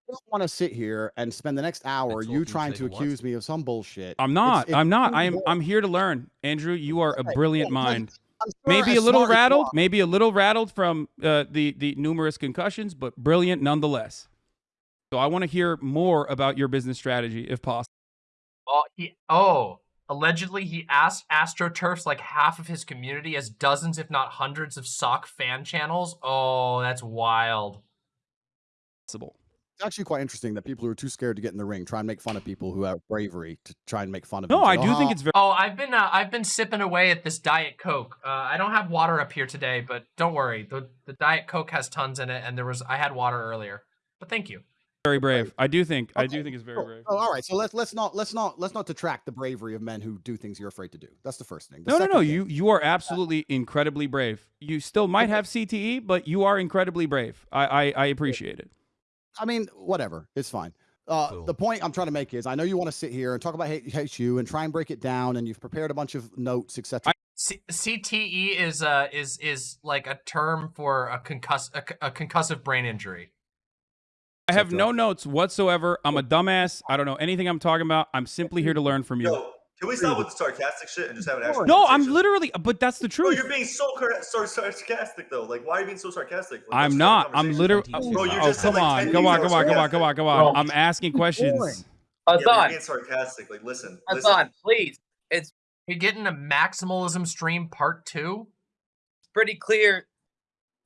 I don't want to sit here and spend the next hour you you trying to to take a what? accuse me of some bullshit. I'm not. it's I'm not. I am. I'm here to learn. Andrew, you are a brilliant mind. Sure Maybe a little smart as you rattled. Maybe a little rattled from uh, the the numerous concussions, but brilliant nonetheless. So I want to hear more about your business strategy, if possible. Oh, he, oh, allegedly he asked AstroTurfs like half of his community as dozens, if not hundreds, of sock fan channels. Oh, that's wild. Possible. It's actually quite interesting that people who are too scared to get in the ring try and make fun of people who have bravery to try and make fun of. No, them. I Say, do "Oh, think it's very. Oh, I've been uh, I've been sipping away at this Diet Coke. Uh, I don't have water up here today, but don't worry. The the Diet Coke has tons in it, and there was I had water earlier. But thank you. Very brave. I do think. I do think it's very cool. brave. Oh, all right. So let's let's not let's not let's not detract the bravery of men who do things you're afraid to do. That's the first thing. The No, no, no. second thing- You you are absolutely incredibly brave. You still might have CTE, but you are incredibly brave. I I, I appreciate it. I mean, whatever. It's fine. Uh, Cool. The point I'm trying to make is, I know you want to sit here and talk about hate, hate you and try and break it down, and you've prepared a bunch of notes, etc. C- CTE is uh is is like a term for a concuss a, c- a concussive brain injury. I have no notes whatsoever. I'm a dumbass. I don't know anything I'm talking about. I'm simply here to learn from you. Yo, can we stop with the sarcastic shit and just have an actual No, I'm literally. But that's the Bro, truth. you're being so, cor- so sarcastic though. Like, why are you being so sarcastic? Like, I'm let's start a not. I'm literally. Bro, you oh, just said, come like, on, 10 come on, things come on, that come on, come on, come on. I'm asking questions. Yeah, you're Hasan, being sarcastic. Like, listen, listen. Hasan, please. It's You're getting a maximalism stream part two. It's pretty clear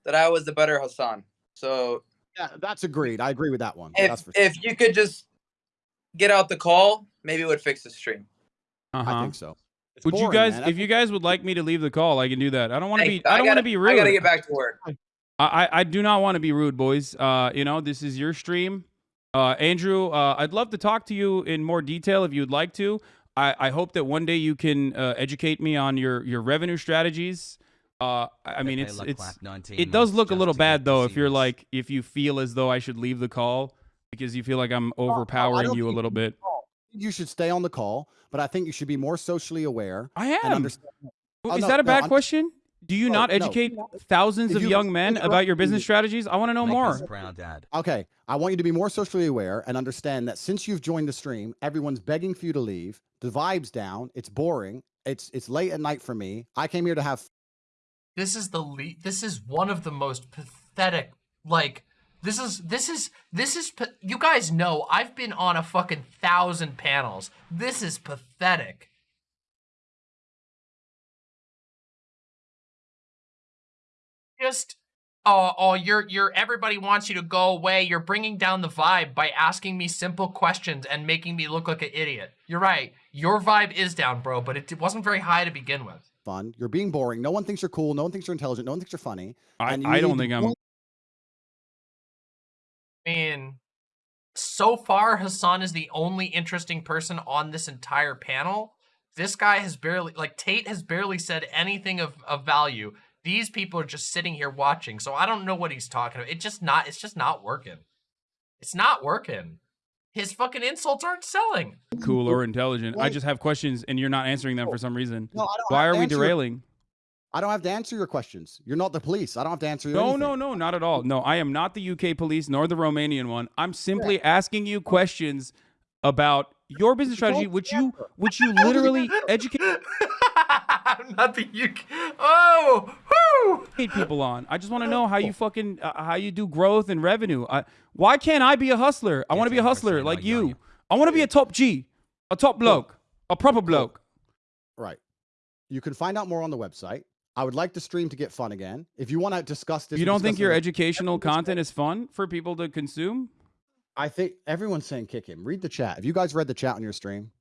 that I was the better Hasan. So Yeah, that's agreed. I agree with that one. if that's for if you could just get out the call, maybe it would fix the stream. Uh I think so. It's Would you guys, man. if you guys would like me to leave the call, I can do that. I don't want to Hey, be. I don't want to be rude. I gotta get back to work. [laughs] I, I I do not want to be rude, boys. Uh, you know, this is your stream. Uh, Andrew, uh, I'd love to talk to you in more detail if you'd like to. I, I hope that one day you can uh, educate me on your, your revenue strategies. Uh, I I mean, it's it's it does look a little bad though if you're like if you feel as though I should leave the call because you feel like I'm overpowering don't you a little bit. you should stay on the call, but I think you should be more socially aware I and am. understand. Oh, Is no, that a bad I'm- question? Do you No, not no. educate thousands If of young men interrupt about your me- business strategies? I want to know more. proud dad. Okay, I want you to be more socially aware and understand that since you've joined the stream, everyone's begging for you to leave. The vibe's down. It's boring. It's it's late at night for me. I came here to have This is the le- This is one of the most pathetic. Like this is this is this is. You guys know I've been on a fucking thousand panels. This is pathetic. Just oh oh you're you're everybody wants you to go away. You're bringing down the vibe by asking me simple questions and making me look like an idiot. You're right. Your vibe is down, bro, but it, it wasn't very high to begin with. Fun. You're being boring. No one thinks you're cool. No one thinks you're intelligent. No one thinks you're funny. I, you I don't think I'm. point- I mean, so far Hasan is the only interesting person on this entire panel. This guy has barely, like Tate has barely said anything of, of value. These people are just sitting here watching, so I don't know what he's talking about. It's just not, it's just not working. It's not working. His fucking insults aren't selling. cool or intelligent. I just have questions and you're not answering them for some reason. No, I don't Why are we answer your- derailing? I don't have to answer your questions. You're not the police. I don't have to answer your No, anything. no, no, not at all. No, I am not the UK police nor the Romanian one. I'm simply asking you questions about your business strategy, which you which you literally [laughs] educate I'm [laughs] not the UK. Oh, whoo! people on. I just want to know how you fucking uh, how you do growth and revenue. I, why can't I be a hustler? I want to be a hustler like you. I want to be a top G, a top bloke, a proper bloke. Right. You can find out more on the website. I would like the stream to get fun again. If you want to discuss this, You don't think your educational content is fun for people to consume? I think everyone's saying kick him. Read the chat. Have you guys read the chat on your stream?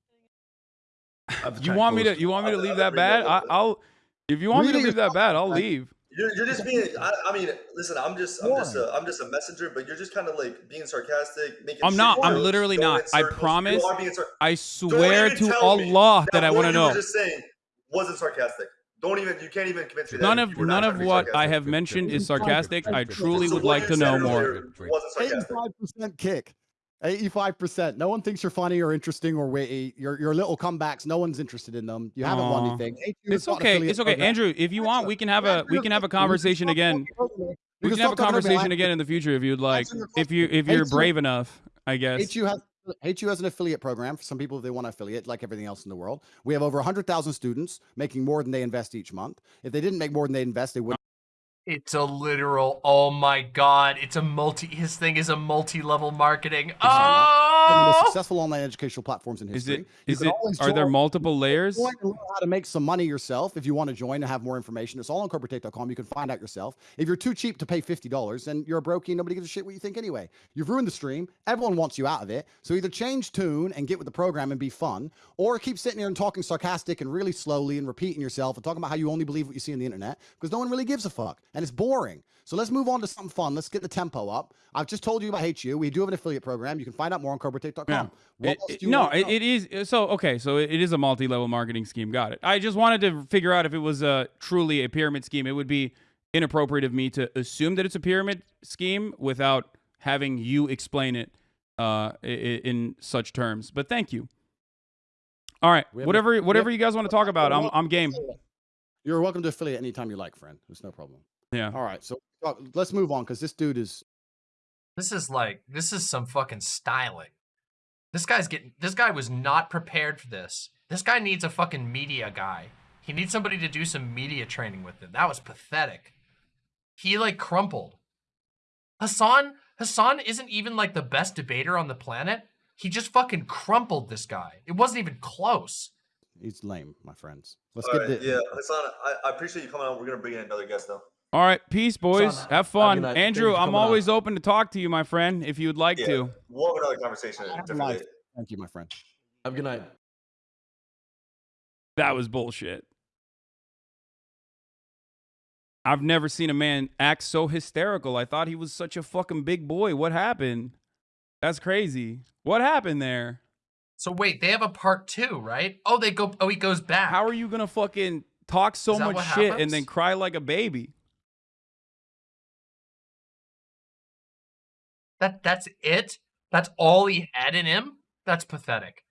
You want me to? You want me to leave that bad? I, I'll. If you want me to leave that bad, I'll leave. You're, you're just being. I, I mean, listen. I'm just. I'm just. A, I'm just a messenger. But you're just kind of like being sarcastic, making. I'm not. I'm literally not. I promise. sar- I swear to tell me Allah that I want to you were know. Just saying wasn't sarcastic. Don't even. You can't even convince me. None that of you were none trying of to be what I have mentioned is sarcastic. I truly would like to know more. earlier Wasn't sarcastic. Eighty-five percent kick. Eighty-five percent. No one thinks you're funny or interesting or witty. Your your little comebacks. No one's interested in them. You haven't won anything. HU It's got an okay. It's okay, program. Andrew. If you want, we can have a we can have a conversation again. We can have a conversation again in the future if you'd like. If you if you're brave enough, I guess. HU has HU has an affiliate program for some people if they want to affiliate, like everything else in the world. We have over 100,000 students making more than they invest each month. If they didn't make more than they invest, they wouldn't. It's a literal. Oh my god! It's a multi. His thing is a multi-level marketing. One of the most Oh! successful online educational platforms in Is history. it You is can it are there multiple layers? Join and learn how to make some money yourself. If you want to join and have more information, it's all on cobratate.com. You can find out yourself. If you're too cheap to pay $50, then you're a brokey. Nobody gives a shit what you think anyway. You've ruined the stream. Everyone wants you out of it. So either change tune and get with the program and be fun, or keep sitting here and talking sarcastic and really slowly and repeating yourself and talking about how you only believe what you see on the internet because no one really gives a fuck and it's boring. So let's move on to something fun. Let's get the tempo up. I've just told you about HU. We do have an affiliate program. You can find out more on cobratate.com. Yeah. What It- else it- you no, it, know? it is so okay. So it, is a multi-level marketing scheme. Got it. I just wanted to figure out if it was uh, truly a pyramid scheme. It would be inappropriate of me to assume that it's a pyramid scheme without having you explain it uh, in such terms. But thank you. All right, whatever whatever you guys want to talk about, I'm I'm game. You're welcome to affiliate anytime you like, friend. There's no problem. Yeah. All right, so uh, let's move on because this dude is. This is like this is some fucking styling. This guy's getting this guy was not prepared for this. This guy needs a fucking media guy. He needs somebody to do some media training with him. That was pathetic. He like crumpled. Hasan Hasan isn't even like the best debater on the planet. He just fucking crumpled this guy. It wasn't even close. He's lame, my friends. Let's All get right, the. yeah, Hasan, I, I appreciate you coming on. We're gonna bring in another guest though. All right, peace, boys. on. Have fun, night. Thank Andrew. I'm coming on. always open to talk to you, my friend, if you would like Yeah, to. we'll have another conversation Have a differently. life. Thank you, my friend. Have a good night. That was bullshit. I've never seen a man act so hysterical. I thought he was such a fucking big boy. What happened? That's crazy. What happened there? So wait, they have a part two, right? Oh, they go. Oh, he goes back. How are you gonna fucking talk so much shit happens? and then cry like a baby? That that's it. That's all he had in him. That's pathetic.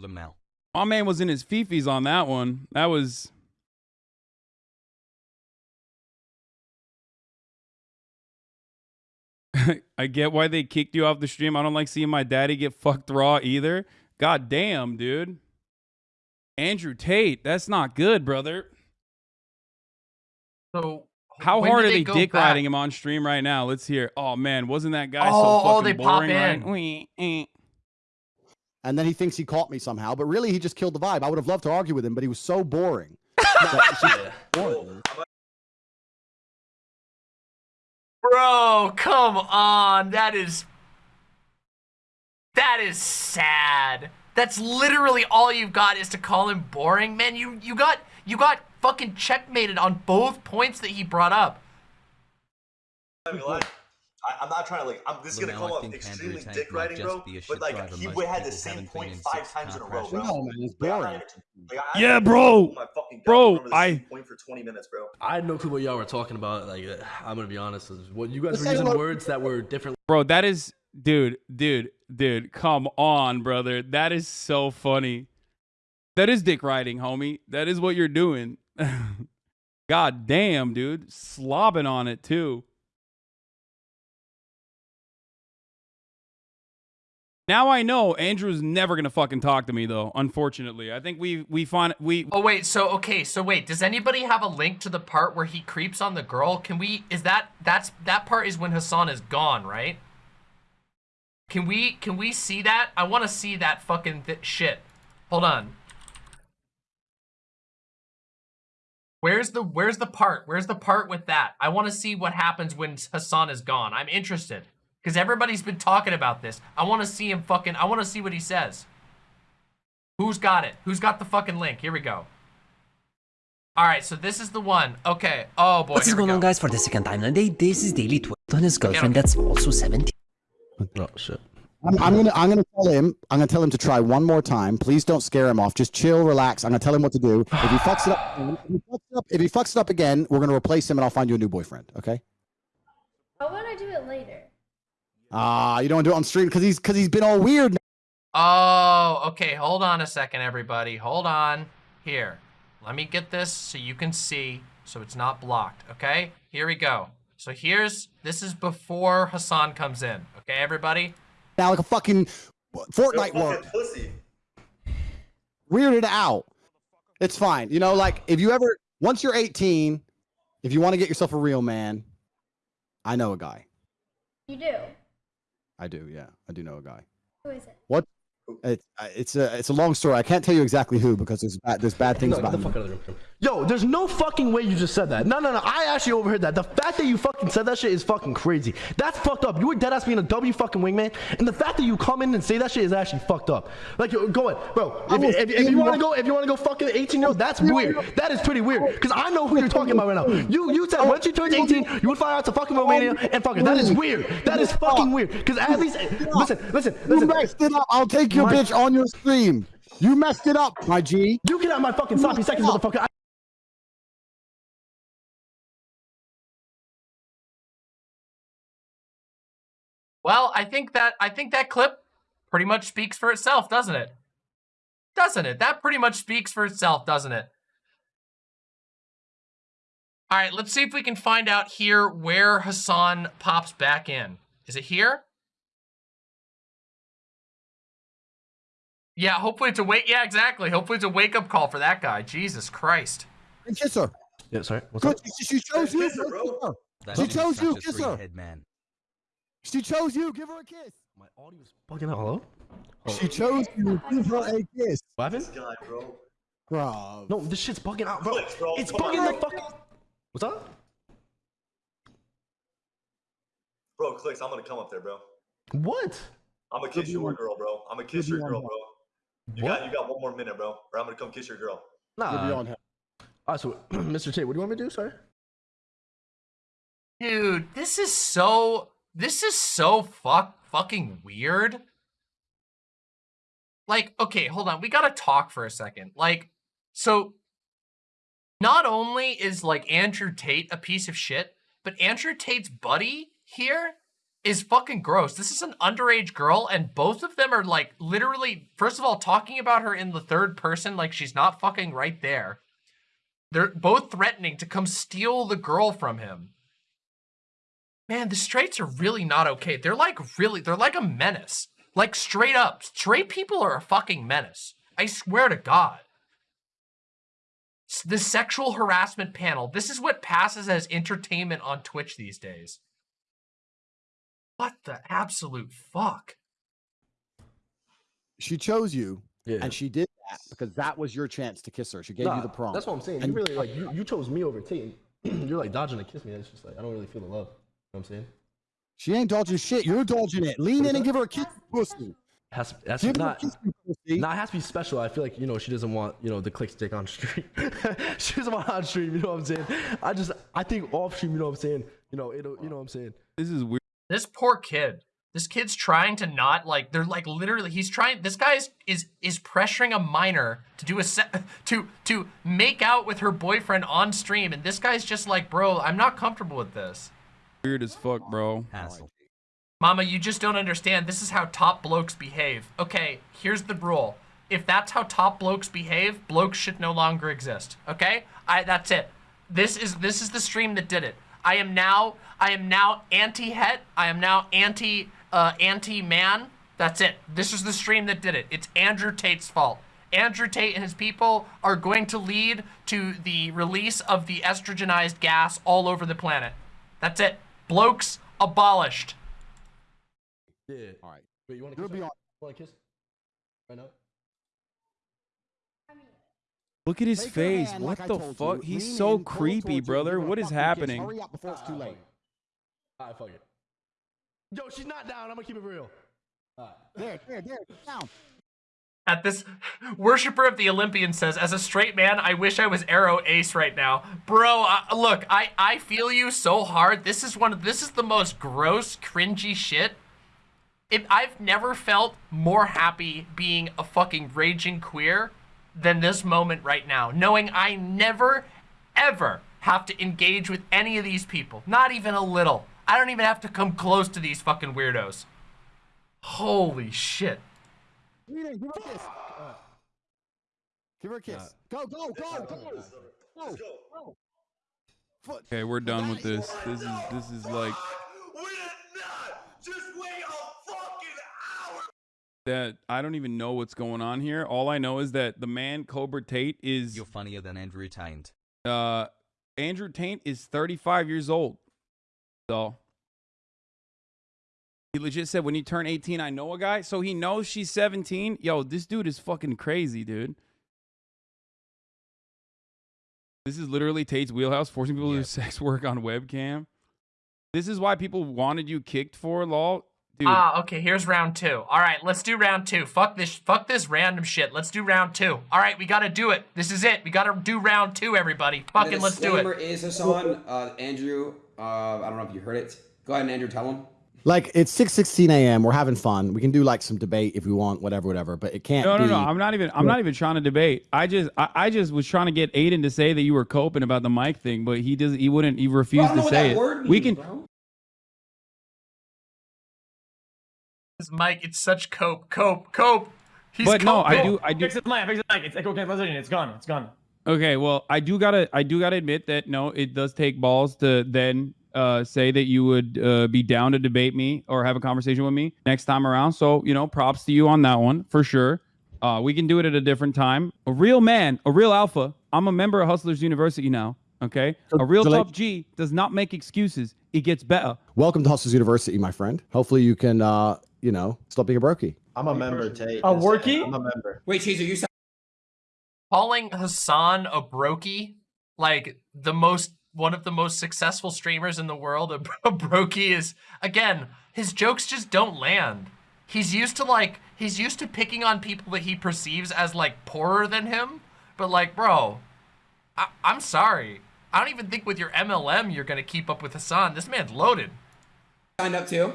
Lamel. My man was in his fifis on that one. That was. [laughs] I get why they kicked you off the stream. I don't like seeing my daddy get fucked raw either. God damn, dude. Andrew Tate, that's not good, brother. So How when hard are they go dick back? riding him on stream right now? Let's hear. Oh man, wasn't that guy Oh, so oh, fucking they pop boring? right? in. Wee, eh. And then he thinks he caught me somehow, but really he just killed the vibe. I would have loved to argue with him, but he was so boring. [laughs] That it's just boring. Bro, come on. That is That is sad. That's literally all you've got is to call him boring. Man, you you got you got fucking checkmated on both points that he brought up. I'm not. I, I'm not trying to like. I'm this is gonna Lamel, come I off extremely dick riding, bro. But like he had the same haven't been point in five times in a row, bro. No, man, it's Like, I'm boring. like, I Yeah, bro. My fucking Bro, remember the same I- point for 20 minutes, bro. I had no clue what y'all were talking about. Like, uh, I'm gonna be honest. is What you guys Let's were using hello- words that were different. Bro, that is dude, dude, dude, come on, brother. That is so funny. That is dick riding, homie. That is what you're doing. [laughs] God damn, dude. Slobbing on it too. Now I know Andrew's never gonna fucking talk to me though, unfortunately. I think we we find we Oh wait, so okay, so wait, does anybody have a link to the part where he creeps on the girl? Can we is that that's that part is when Hasan is gone, right? Can we can we see that? I want to see that fucking th- shit. Hold on. Where's the where's the part? Where's the part with that? I want to see what happens when Hasan is gone. I'm interested because everybody's been talking about this. I want to see him fucking I want to see what he says. Who's got it? Who's got the fucking link? Here we go. All right, so this is the one. Okay. Oh boy. What's here we going on, guys? For the second time today, this is Daily Twist on his girlfriend okay. that's also 17. Oh shit. I'm, I'm gonna I'm gonna tell him I'm gonna tell him to try one more time. Please don't scare him off. Just chill, relax. I'm gonna tell him what to do. If he fucks it up, if he fucks it up, if he fucks it up again, we're gonna replace him and I'll find you a new boyfriend. Okay? How about I do it later? Ah, you don't wanna do it on stream because he's because he's been all weird. now. Oh, okay. Hold on a second, everybody. Hold on. Here. Let me get this so you can see so it's not blocked. Okay? Here we go. So here's this is before Hassan comes in. Okay, everybody? Now like a fucking Yo, Fortnite fucking pussy. Weirded out. It's fine. You know, like if you ever once you're 18, if you want to get yourself a real man, I know a guy. You do. I do. Yeah, I do know a guy. Who is it? What? It's uh, it's a it's a long story. I can't tell you exactly who because there's bad there's bad things No, about get the him. fuck out of the room. Yo, there's no fucking way you just said that. No, no, no. I actually overheard that. The fact that you fucking said that shit is fucking crazy. That's fucked up. You were dead ass being a W fucking wingman, and the fact that you come in and say that shit is actually fucked up. Like, yo, go ahead, bro. If, if, if you want to go, if you want to go fucking 18 year old, that's weird. That is pretty weird. Because I know who you're talking about right now. Mm. You you said once you turned 18, you would fly out to fucking Romania oh, and fuck her. That is mm. weird. That is fucking weird. Because at least, listen, listen, You listen. messed it up. I'll take your bitch on your stream. You messed it up, my G. You get out my fucking sloppy seconds, motherfucker. Well, I think that I think that clip pretty much speaks for itself, doesn't it? Doesn't it? That pretty much speaks for itself, doesn't it? All right, let's see if we can find out here where Hasan pops back in. Is it here? Yeah, hopefully it's a wake. Yeah, exactly. Hopefully it's a wake up call for that guy. Jesus Christ. And kiss her. Yeah, sorry. What's up? She, she chose you. Kiss her, bro. Kiss her. That She chose you, a kiss her. head man. She chose you. Give her a kiss. My audio's bugging out. Hello? Oh. She chose you. Give her a kiss. What happened? This guy, bro. Bro. No, this shit's bugging out, bro. Clicks, bro. It's Come bugging on. the fuck. What's up? Bro, clicks. I'm gonna come up there, bro. What? I'm gonna kiss your on- girl, bro. I'm gonna kiss your girl, bro. You What? got you got one more minute, bro. Or I'm gonna come kiss your girl. You'll be Nah. on her. Alright, so [clears throat] Mr. Tate, what do you want me to do, sorry? Dude, this is so this is so fuck fucking weird. Like, okay, hold on. We gotta talk for a second. Like, so not only is like Andrew Tate a piece of shit, but Andrew Tate's buddy here is fucking gross. This is an underage girl, and both of them are like literally, first of all, talking about her in the third person like she's not fucking right there. They're both threatening to come steal the girl from him. Man, the straights are really not okay. They're like really, they're like a menace. Like straight up, straight people are a fucking menace. I swear to God. The sexual harassment panel. This is what passes as entertainment on Twitch these days. What the absolute fuck? She chose you, Yeah. and she did that because that was your chance to kiss her. She gave you the prom. That's what I'm saying. You really like you, you chose me over Tate. and [clears throat] You're like dodging to kiss me. It's just like I don't really feel the love. You know what I'm saying? She ain't dodging shit. You're dodging it. Lean in and give her a kiss, pussy. Has that's Give not kiss, you pussy. Nah, it has to be special. I feel like you know she doesn't want you know the click stick on stream. [laughs] she doesn't want on stream. You know what I'm saying? I just I think off stream. You know what I'm saying? You know it'll. You know what I'm saying? This is weird. This poor kid. This kid's trying to not like they're like literally he's trying this guy is is, is pressuring a minor to do a set [laughs] to to make out with her boyfriend on stream and this guy's just like, "Bro, I'm not comfortable with this." Weird as fuck, bro. Hassle. Mama, you just don't understand. This is how top blokes behave. Okay, here's the rule. If that's how top blokes behave, blokes should no longer exist. Okay? I that's it. This is this is the stream that did it. I am now I am now anti-het. I am now anti uh anti-man. That's it. This is the stream that did it. It's Andrew Tate's fault. Andrew Tate and his people are going to lead to the release of the estrogenized gas all over the planet. That's it. Blokes abolished. Yeah. All right. Wait, you want to kiss? be on. Want to kiss? Right now? Look at his Take face. hand What like the fuck? you. He's Lean so in, creepy, towards you, and brother. give her a What is fucking kiss. happening? Hurry up before it's too late. Alright, fuck it. Yo, she's not down. I'm gonna keep it real. Alright. There, there, there. Down. At this, worshiper of the Olympian says, as a straight man, I wish I was aroace right now, bro. Uh, look, I I feel you so hard. This is one of this is the most gross, cringy shit. If I've never felt more happy being a fucking raging queer than this moment right now, knowing I never, ever have to engage with any of these people, not even a little. I don't even have to come close to these fucking weirdos. Holy shit. Rita, give her a kiss. Give her a kiss. Go, go, go, go. Go, go. Foot. Okay, we're done with this. This is this is like We did not just wait a fucking hour. that. I don't even know what's going on here. All I know is that the man Cobra Tate is You're funnier than Andrew Taint. uh Andrew Taint is 35 years old. So he legit said when you turn 18, I know a guy. So he knows she's 17. Yo, this dude is fucking crazy, dude. This is literally Tate's wheelhouse, forcing people to do sex work on webcam. This is why people wanted you kicked for law. Dude, Ah, okay, here's round two. All right, let's do round two. Fuck this, fuck this random shit. Let's do round two. All right, we gotta do it. This is it. We gotta do round two, everybody. Fucking let's do it. is Hasan, uh, Andrew, uh, I don't know if you heard it. Go ahead and Andrew, tell him. Like it's six sixteen a.m. We're having fun. We can do like some debate if we want, whatever, whatever. But it can't. No, no, be, no. I'm not even. I'm not even trying to debate. I just, I, I just was trying to get Adin to say that you were coping about the mic thing, but he doesn't He wouldn't. He refused to say it. we can. This Mike, it's such cope, cope, cope. He's But no, I do. I do. Fix it, Mike. Fix it, Mike. It's echo cancellation. It's gone. It's gone. Okay, well, I do gotta, I do gotta admit that no, it does take balls to then uh, say that you would uh, be down to debate me or have a conversation with me next time around. So you know, props to you on that one for sure. Uh, we can do it at a different time. A real man, a real alpha. I'm a member of Hustlers University now. Okay, a real so, like- tough G does not make excuses. It gets better. Welcome to Hustlers University, my friend. Hopefully you can, uh, you know, stop being a brokey. I'm a member, Tate. A workie? I'm a member. Wait, Cheese, are you said calling Hasan a brokey, like the most one of the most successful streamers in the world, a, [laughs] a brokey is again, his jokes just don't land. He's used to like he's used to picking on people that he perceives as like poorer than him, but like, bro, I, I'm sorry. I don't even think with your MLM you're gonna keep up with Hasan. This man's loaded. signed up too.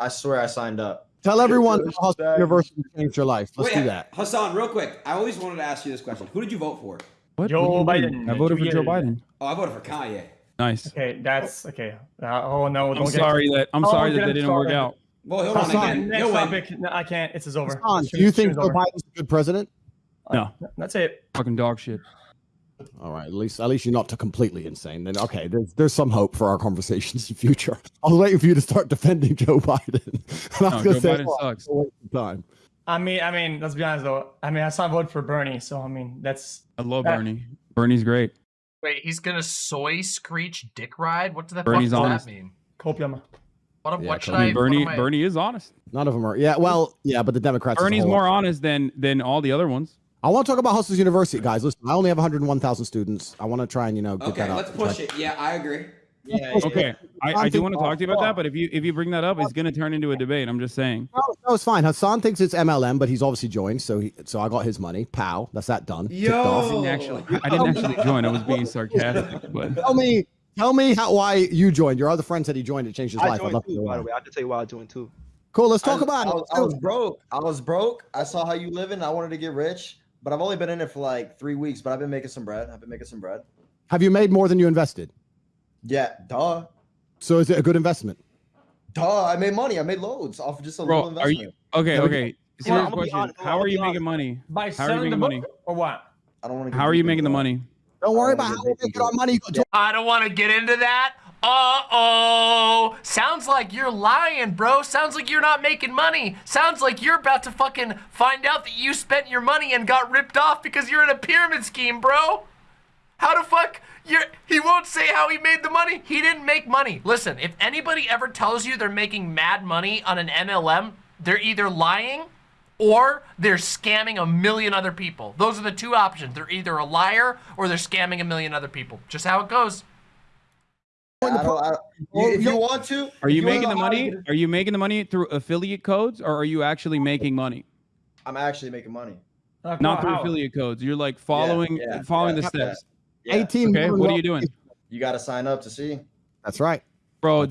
I swear I signed up. Tell everyone how Hustlers University changed your life. Let's Wait, do that. Hasan, real quick. I always wanted to ask you this question. Who did you vote for? What? Joe What do you mean? Biden. I voted for Joe. Biden. Oh, I voted for Kanye. Nice. Okay, that's okay. Uh, oh no! I'm get- sorry that I'm Oh, sorry get that they didn't work out. Well, hold on Hasan, again. Next You'll win. topic. No, I can't. It's is over. Hasan, do you think Joe over. Biden's a good president? No, That's it. fucking dog shit. All right, at least at least you're not completely insane. Then okay, there's there's some hope for our conversations in future. I was waiting for you to start defending Joe Biden. [laughs] I was No, gonna Joe say, Biden oh, sucks. a waste of time. I mean, I mean, let's be honest though. I mean, I saw vote for Bernie, so I mean, that's I love Uh, Bernie. Bernie's great. Wait, he's gonna soy screech dick ride? What the Bernie's fuck does that mean? copium. What, Yeah, what should come I I? mean, what Bernie I- Bernie is honest. None of them are. Yeah, well, yeah, but the Democrats. Bernie's more honest than than all the other ones. I want to talk about Hustlers University, guys. Listen, I only have 101,000 students. I want to try and you know get Okay, that up. let's push it. Yeah, I agree. Yeah. [laughs] Okay, I, I do want to talk to you about that, but if you if you bring that up, it's gonna turn into a debate. I'm just saying. No, no, it's fine. Hasan thinks it's MLM, but he's obviously joined, so he, so I got his money. Pow, that's that done. Ticked off. I didn't actually, I didn't actually join. I was being sarcastic, but Tell me, tell me how why you joined. Your other friend said he joined. It changed his I life. I'd joined love to too, know by the way. I have to tell you why I joined too. Cool. Let's talk I, about I it. was, I was broke. I was broke. I saw how you living. I wanted to get rich, but I've only been in it for like three weeks. But I've been making some bread. I've been making some bread. Have you made more than you invested? Yeah, duh, So is it a good investment? duh. I made money. I made loads off of just a little bro, are investment. you okay? Yeah, Okay, I'm serious gonna question. honest, How are you making money? By How are you selling the making book money? or what? I don't want to. How are you making the money? Don't worry about how we big make our money. You got to- I don't want to get into that. Uh oh. Sounds like you're lying, bro. Sounds like you're not making money. Sounds like you're about to fucking find out that you spent your money and got ripped off because you're in a pyramid scheme, bro. How the fuck? You're, he won't say how he made the money. He didn't make money. Listen, if anybody ever tells you they're making mad money on an MLM, they're either lying or they're scamming a million other people. Those are the two options. They're either a liar or they're scamming a million other people. Just how it goes. I don't, I, you, if you want to, Are if you making the know to money? get- Are you making the money through affiliate codes, or are you actually making money? I'm actually making money. Not through affiliate codes. You're like following yeah, following yeah, the steps. Yeah. 18 Okay, what are you doing? You got to sign up to see. That's right. Bro,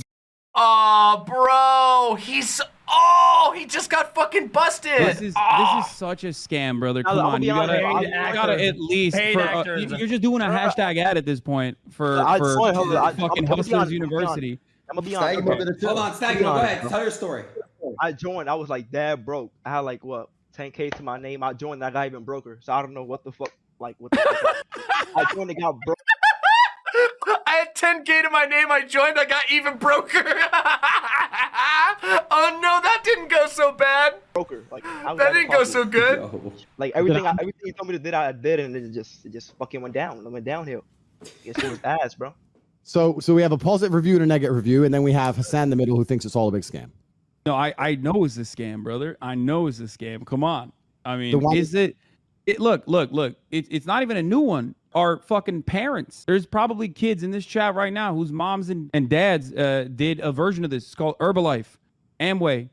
Oh, bro, he's oh, he just got fucking busted. This is Oh. this is such a scam, brother. I'll- Come I'll on, you gotta, you gotta at least. For, uh, you- you're just doing a hashtag ad at this point for I for swear, hold I- I'm- fucking I'm gonna be Hustlers honest, I'm gonna be University. I'm gonna be honest. brother too. Hold on, Stag, Be go ahead. bro. Tell your story. I joined. I was like dad broke. I had like what 10k to my name. I joined. That guy even broker. So I don't know what the fuck. Like what. The fuck. I joined. The guy broke. I had 10k to my name. I joined. I got even broker. [laughs] oh no, that didn't go so bad. Broker. Like I was That didn't go so good. [laughs] Yo. Like everything. I, [laughs] everything he told me to do, I did, and it just it just fucking went down. It went downhill. Guess it was ass, bro. So so we have a positive review and a negative review, and then we have Hasan in the middle who thinks it's all a big scam. No, I I know it's a scam, brother. I know it's a scam. Come on. I mean, The one- is it? It look, look, look. It, it's not even a new one. Our fucking parents. There's probably kids in this chat right now whose moms and, and dads uh, did a version of this. It's called Herbalife, Amway.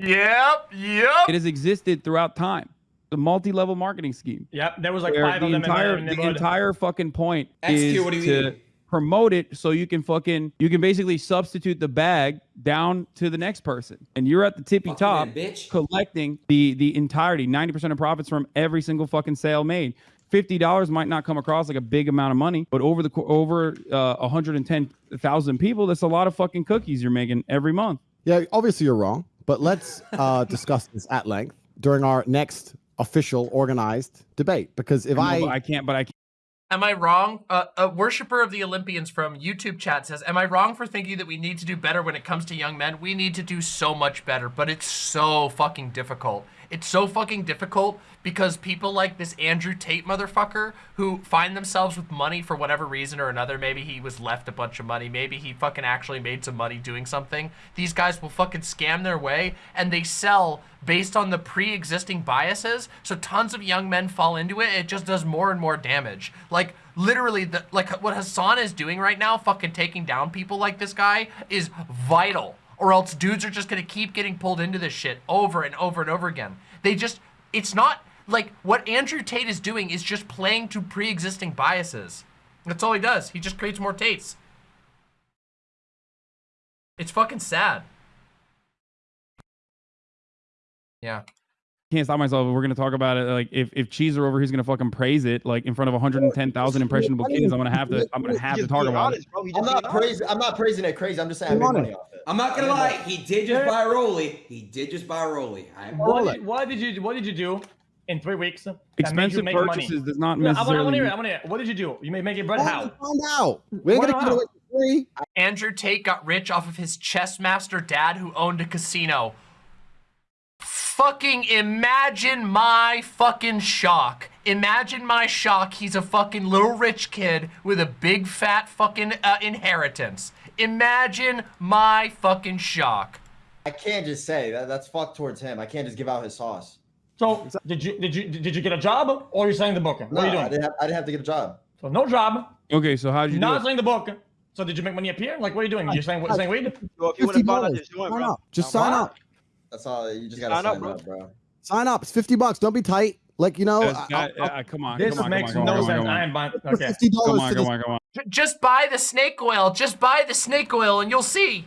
Yep, yep. It has existed throughout time. The multi-level marketing scheme. Yep, there was like five the of them entire in my the neighborhood. entire fucking point Execute, is what do you to mean? Promote it so you can fucking you can basically substitute the bag down to the next person and you're at the tippy Fucking top man, bitch. collecting the the entirety 90% of profits from every single fucking sale made $50 might not come across like a big amount of money but over the over uh, 110,000 people that's a lot of fucking cookies you're making every month Yeah, obviously you're wrong, but let's uh, [laughs] discuss this at length during our next official organized debate. Because if I, I, I can't but I can't Am I wrong? Uh, a worshiper of the Olympians from YouTube chat says, Am I wrong for thinking that we need to do better when it comes to young men? We need to do so much better, but it's so fucking difficult. It's so fucking difficult because people like this Andrew Tate motherfucker who find themselves with money for whatever reason or another. Maybe he was left a bunch of money. Maybe he fucking actually made some money doing something. These guys will fucking scam their way and they sell based on the pre-existing biases. So tons of young men fall into it. It just does more and more damage. Like literally the like what Hasan is doing right now, fucking taking down people like this guy is vital. Or else dudes are just gonna keep getting pulled into this shit over and over and over again. They just it's not like what Andrew Tate is doing is just playing to pre-existing biases. That's all he does. He just creates more Tates. It's fucking sad. Yeah. Can't stop myself. We're gonna talk about it. Like if if Cheese are over, he's gonna fucking praise it. Like in front of 110,000 impressionable kids. I'm gonna have to. I'm gonna have to talk about honest, it. I'm not praising. I'm not praising it crazy. I'm just saying I Be made money honest. off it. I'm not gonna lie. He did just buy Rolly. He did just buy Rolly. I What did, what did you What did you do in three weeks? that made you Expensive make money? purchases does not Yeah, I want to necessarily. hear. it, I want to hear. it. What did you do? You made making bread Well, how? find out. We ain't Why gonna give it not? away for free. Andrew Tate got rich off of his chess master dad who owned a casino. Fucking imagine my fucking shock. Imagine my shock. He's a fucking little rich kid with a big fat fucking uh, inheritance. Imagine my fucking shock. I can't just say that. That's fucked towards him. I can't just give out his sauce. So did you did you did you get a job or are you selling the book? What No, are you I doing? didn't. Have, I didn't have to get a job. So no job, Okay, so how did you not it? selling the book. So did you make money up here? Like what are you doing? You're selling selling weed? So if you want Fifty to find out dollars. Sign up. Just sign up. That's all. You just gotta Sign sign up, up, bro. bro. Sign up. It's fifty bucks. Don't be tight. Like you know, I- guy- I'll- uh, come on, This come on, makes come on, no sense. I am buying. Okay. fifty Come on, come on, come on. Just buy the snake oil. Just buy the snake oil and you'll see.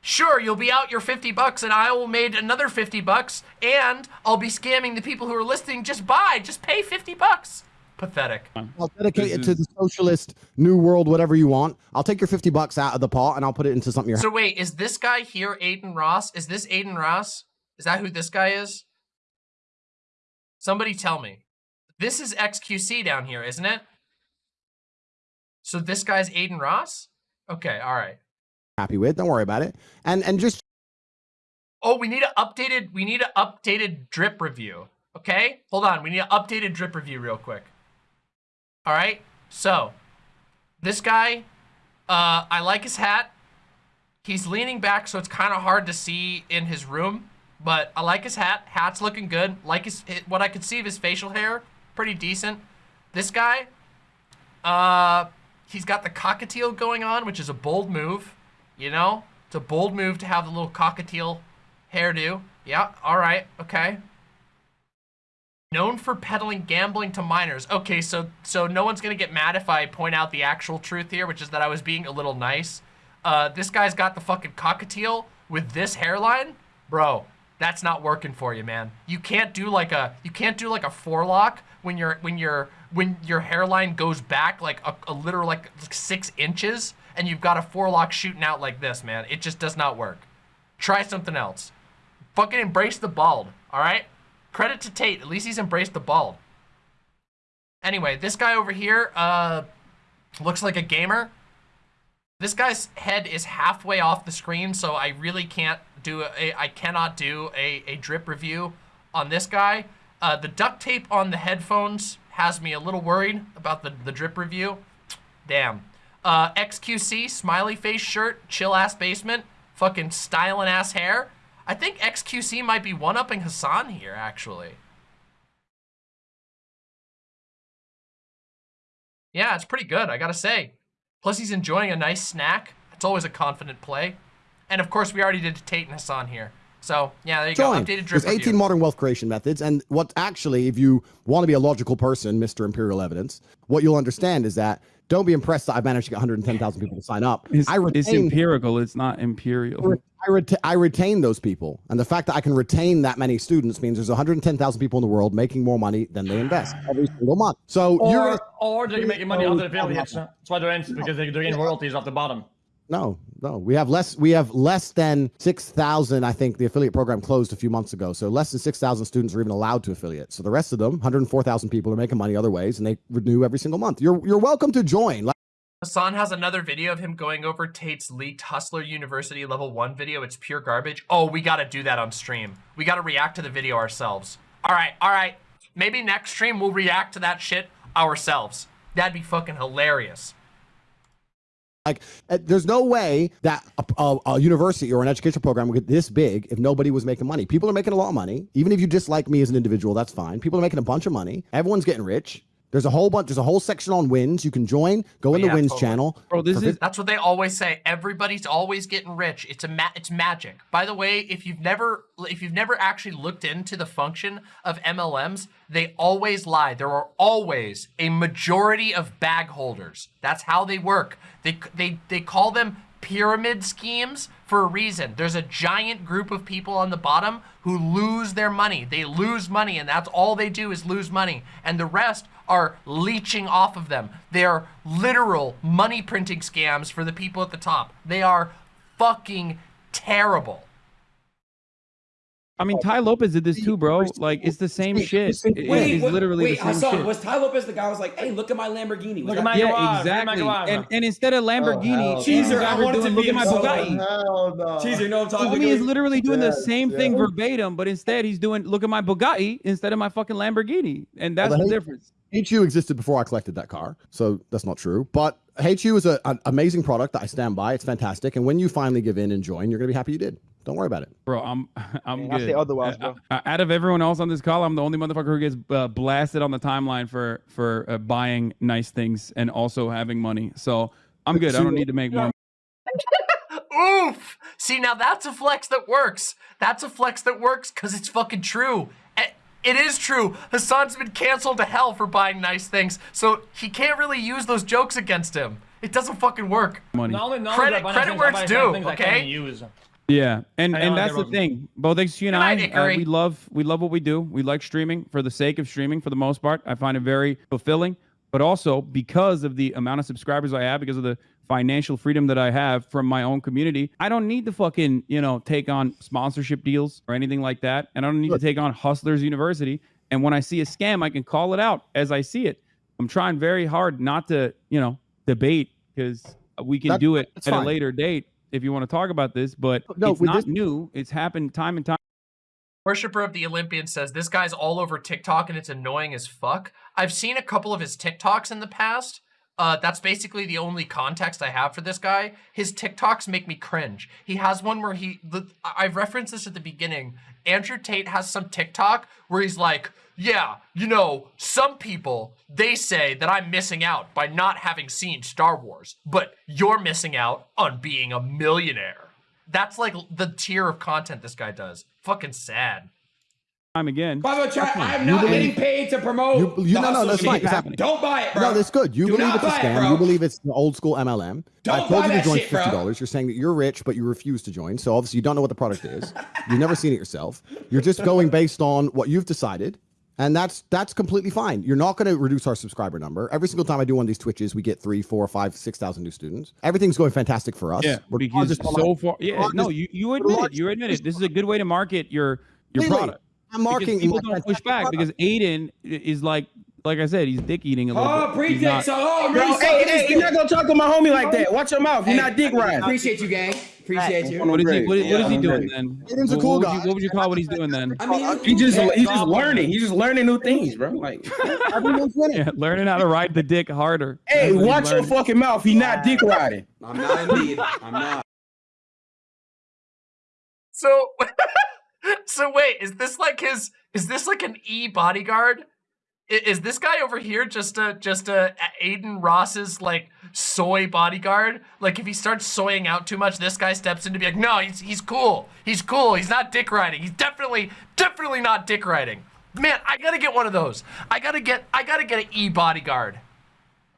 Sure, you'll be out your 50 bucks and I will made another 50 bucks and I'll be scamming the people who are listening. Just buy, just pay 50 bucks. Pathetic. I'll dedicate This it to is- the socialist new world, whatever you want. I'll take your fifty bucks out of the pot and I'll put it into something you're. So wait, is this guy here Adin Ross? Is this Adin Ross? Is that who this guy is? Somebody tell me. This is XQC down here, isn't it? So this guy's Adin Ross? Okay, all right. happy with. Don't worry about it. And and just Oh, we need an updated we need an updated drip review. Okay? Hold on. We need an updated drip review real quick. All right? So, this guy uh I like his hat. He's leaning back so it's kind of hard to see in his room, but I like his hat. Hat's looking good. Like his what I could see of his facial hair, pretty decent. This guy uh he's got the cockatiel going on, which is a bold move, you know? It's a bold move to have the little cockatiel hairdo. Yeah, all right, okay. Known for peddling gambling to minors. Okay, so so no one's gonna get mad if I point out the actual truth here, which is that I was being a little nice. Uh, this guy's got the fucking cockatiel with this hairline, bro. That's not working for you, man. You can't do like a you can't do like a forelock when your when your when your hairline goes back like a, a literal like six inches and you've got a forelock shooting out like this, man. It just does not work. Try something else. Fucking embrace the bald, all right? Credit to Tate. At least he's embraced the bald. Anyway, this guy over here uh, looks like a gamer. This guy's head is halfway off the screen, so I really can't do a, I cannot do a, a drip review on this guy. Uh, the duct tape on the headphones has me a little worried about the, the drip review. Damn. Uh, XQC, smiley face shirt, chill ass basement, fucking styling ass hair. I think XQC might be one-upping Hasan here, actually. Yeah, it's pretty good, I gotta say. Plus, he's enjoying a nice snack. It's always a confident play. And of course, we already did Tate and Hasan here. So, yeah, there you go. Updated drip There's 18 review. modern wealth creation methods. And what actually, if you want to be a logical person, Mr. Imperial Evidence, what you'll understand is that don't be impressed that I've managed to get 110,000 people to sign up. It's, I it's empirical. It's not imperial. I, reta- I retain those people. And the fact that I can retain that many students means there's 110,000 people in the world making more money than they invest every single month. So Or, you're or they're making money off the affiliates. That's why they're in because they- they're getting royalties off the bottom. No, no. We have less. We have less than six thousand. I think the affiliate program closed a few months ago. So less than six thousand students are even allowed to affiliate. So the rest of them, one hundred four thousand people, are making money other ways, and they renew every single month. You're you're welcome to join. Hasan has another video of him going over Tate's leaked Hustler University level one video. It's pure garbage. Oh, we got to do that on stream. We got to react to the video ourselves. All right, all right. Maybe next stream we'll react to that shit ourselves. That'd be fucking hilarious. Like, uh, there's no way that a, a, a university or an education program would get this big if nobody was making money. People are making a lot of money. Even if you dislike me as an individual, that's fine. People are making a bunch of money. Everyone's getting rich. There's a whole bunch. There's a whole section on wins. You can join. Go in oh, the Yeah, wins totally. channel. Bro, this For is That's what they always say. Everybody's always getting rich. It's a ma it's magic. By the way, if you've never if you've never actually looked into the function of MLMs, they always lie. There are always a majority of bag holders. That's how they work. They they they call them pyramid schemes for a reason. There's a giant group of people on the bottom who lose their money. They lose money and that's all they do is lose money. And the rest are leeching off of them. They are literal money printing scams for the people at the top. They are fucking terrible. I mean, Tai Lopez did this too, bro. Like, it's the same shit. It- it- Wait, it's wait, literally wait, the same Hasan, shit. was Tai Lopez the guy who was like, hey, look at my Lamborghini? Was Look that- at my yeah, garage, exactly. look at my And, and instead of oh, Lamborghini, hell he's Cheeser, I wanted to doing, be look at my so Bugatti. bad. Hell no. Cheeser, you know what I'm talking Homie is about? literally doing the Yes, same thing yes. verbatim, but instead he's doing look at my Bugatti instead of my fucking Lamborghini, and that's Well, the the hate- difference. HU existed before I collected that car, so that's not true. But HU is a, an amazing product that I stand by. It's fantastic, and when you finally give in and join, you're gonna be happy you did. Don't worry about it. Bro, I'm [laughs] I'm Man, I good. say otherwise, bro. out of everyone else on this call, I'm the only motherfucker who gets uh, blasted on the timeline for for uh, buying nice things and also having money. So I'm good. I don't need to make more. [laughs] Oof! See, now that's a flex that works. That's a flex that works because it's fucking true. It is true. Hasan's been canceled to hell for buying nice things, so he can't really use those jokes against him. It doesn't fucking work. money. Not only, not Credit- only do credit where it's due, things I okay? Can't use. Yeah, and I and that's the thing. Both you and Good night, I, uh, we love we love what we do. We like streaming for the sake of streaming. For the most part, I find it very fulfilling. But also because of the amount of subscribers I have, because of the financial freedom that I have from my own community, I don't need to fucking you know take on sponsorship deals or anything like that, and I don't need to take on Hustlers University. And when I see a scam, I can call it out as I see it. I'm trying very hard not to you know debate because we can That- do it at fine. a later date if you want to talk about this, but oh, No, it's not this- new. It's happened time and time. Worshipper of the Olympian says, this guy's all over TikTok and it's annoying as fuck. I've seen a couple of his TikToks in the past. Uh, that's basically the only context I have for this guy. His TikToks make me cringe. He has one where he, the, I- I've referenced this at the beginning. Andrew Tate has some TikTok where he's like, yeah, you know, some people, they say that I'm missing out by not having seen Star Wars, but you're missing out on being a millionaire. That's like the tier of content this guy does. Fucking sad. Time again. By the way, chat, I'm not believe- getting paid to promote. You, you the no, no, that's fine. It's happening. Don't buy it, bro. No, that's good. You Do believe it's a buy it, scam. you believe it's the old school MLM. Don't I told buy you to join shit, fifty dollars. You're saying that you're rich, but you refuse to join. So obviously you don't know what the product is. You've never seen it yourself. You're just going based on what you've decided. And that's that's completely fine. You're not going to reduce our subscriber number. Every single time I do one of these Twitches, we get three, four, five, six thousand new students. Everything's going fantastic for us. Yeah, We're because largest so far, yeah, no, you, you admit it. You admit it. This is a good way to market your your Completely. product. I'm marking marketing people my don't push back because Adin is like, like I said, he's dick eating a little Oh, bit. He's pre-dick. not- So, oh, I'm Bro, really hey, hey, you're not gonna talk to my homie like that. Watch your mouth. You're Hey, not dick riding. Appreciate you, gang. Appreciate you. What is he? What, what is he doing then? Adin's a What- cool what would guy. you- what would you call what he's doing then? I mean, He just he's just learning. He's just learning new things, bro. Like, Everyone's winning. Yeah, learning how to ride the dick harder. hey, That's what he's watch your fucking mouth. He not dick riding. I'm not indeed. I'm not. So, [laughs] [laughs] so wait, is this like his? Is this like an e bodyguard? I- Is this guy over here just a just a Adin Ross's like soy bodyguard? Like if he starts soying out too much, this guy steps in to be like, no, he's he's cool, he's cool, he's not dick riding, he's definitely definitely not dick riding. Man, I gotta get one of those. I gotta get I gotta get an e bodyguard.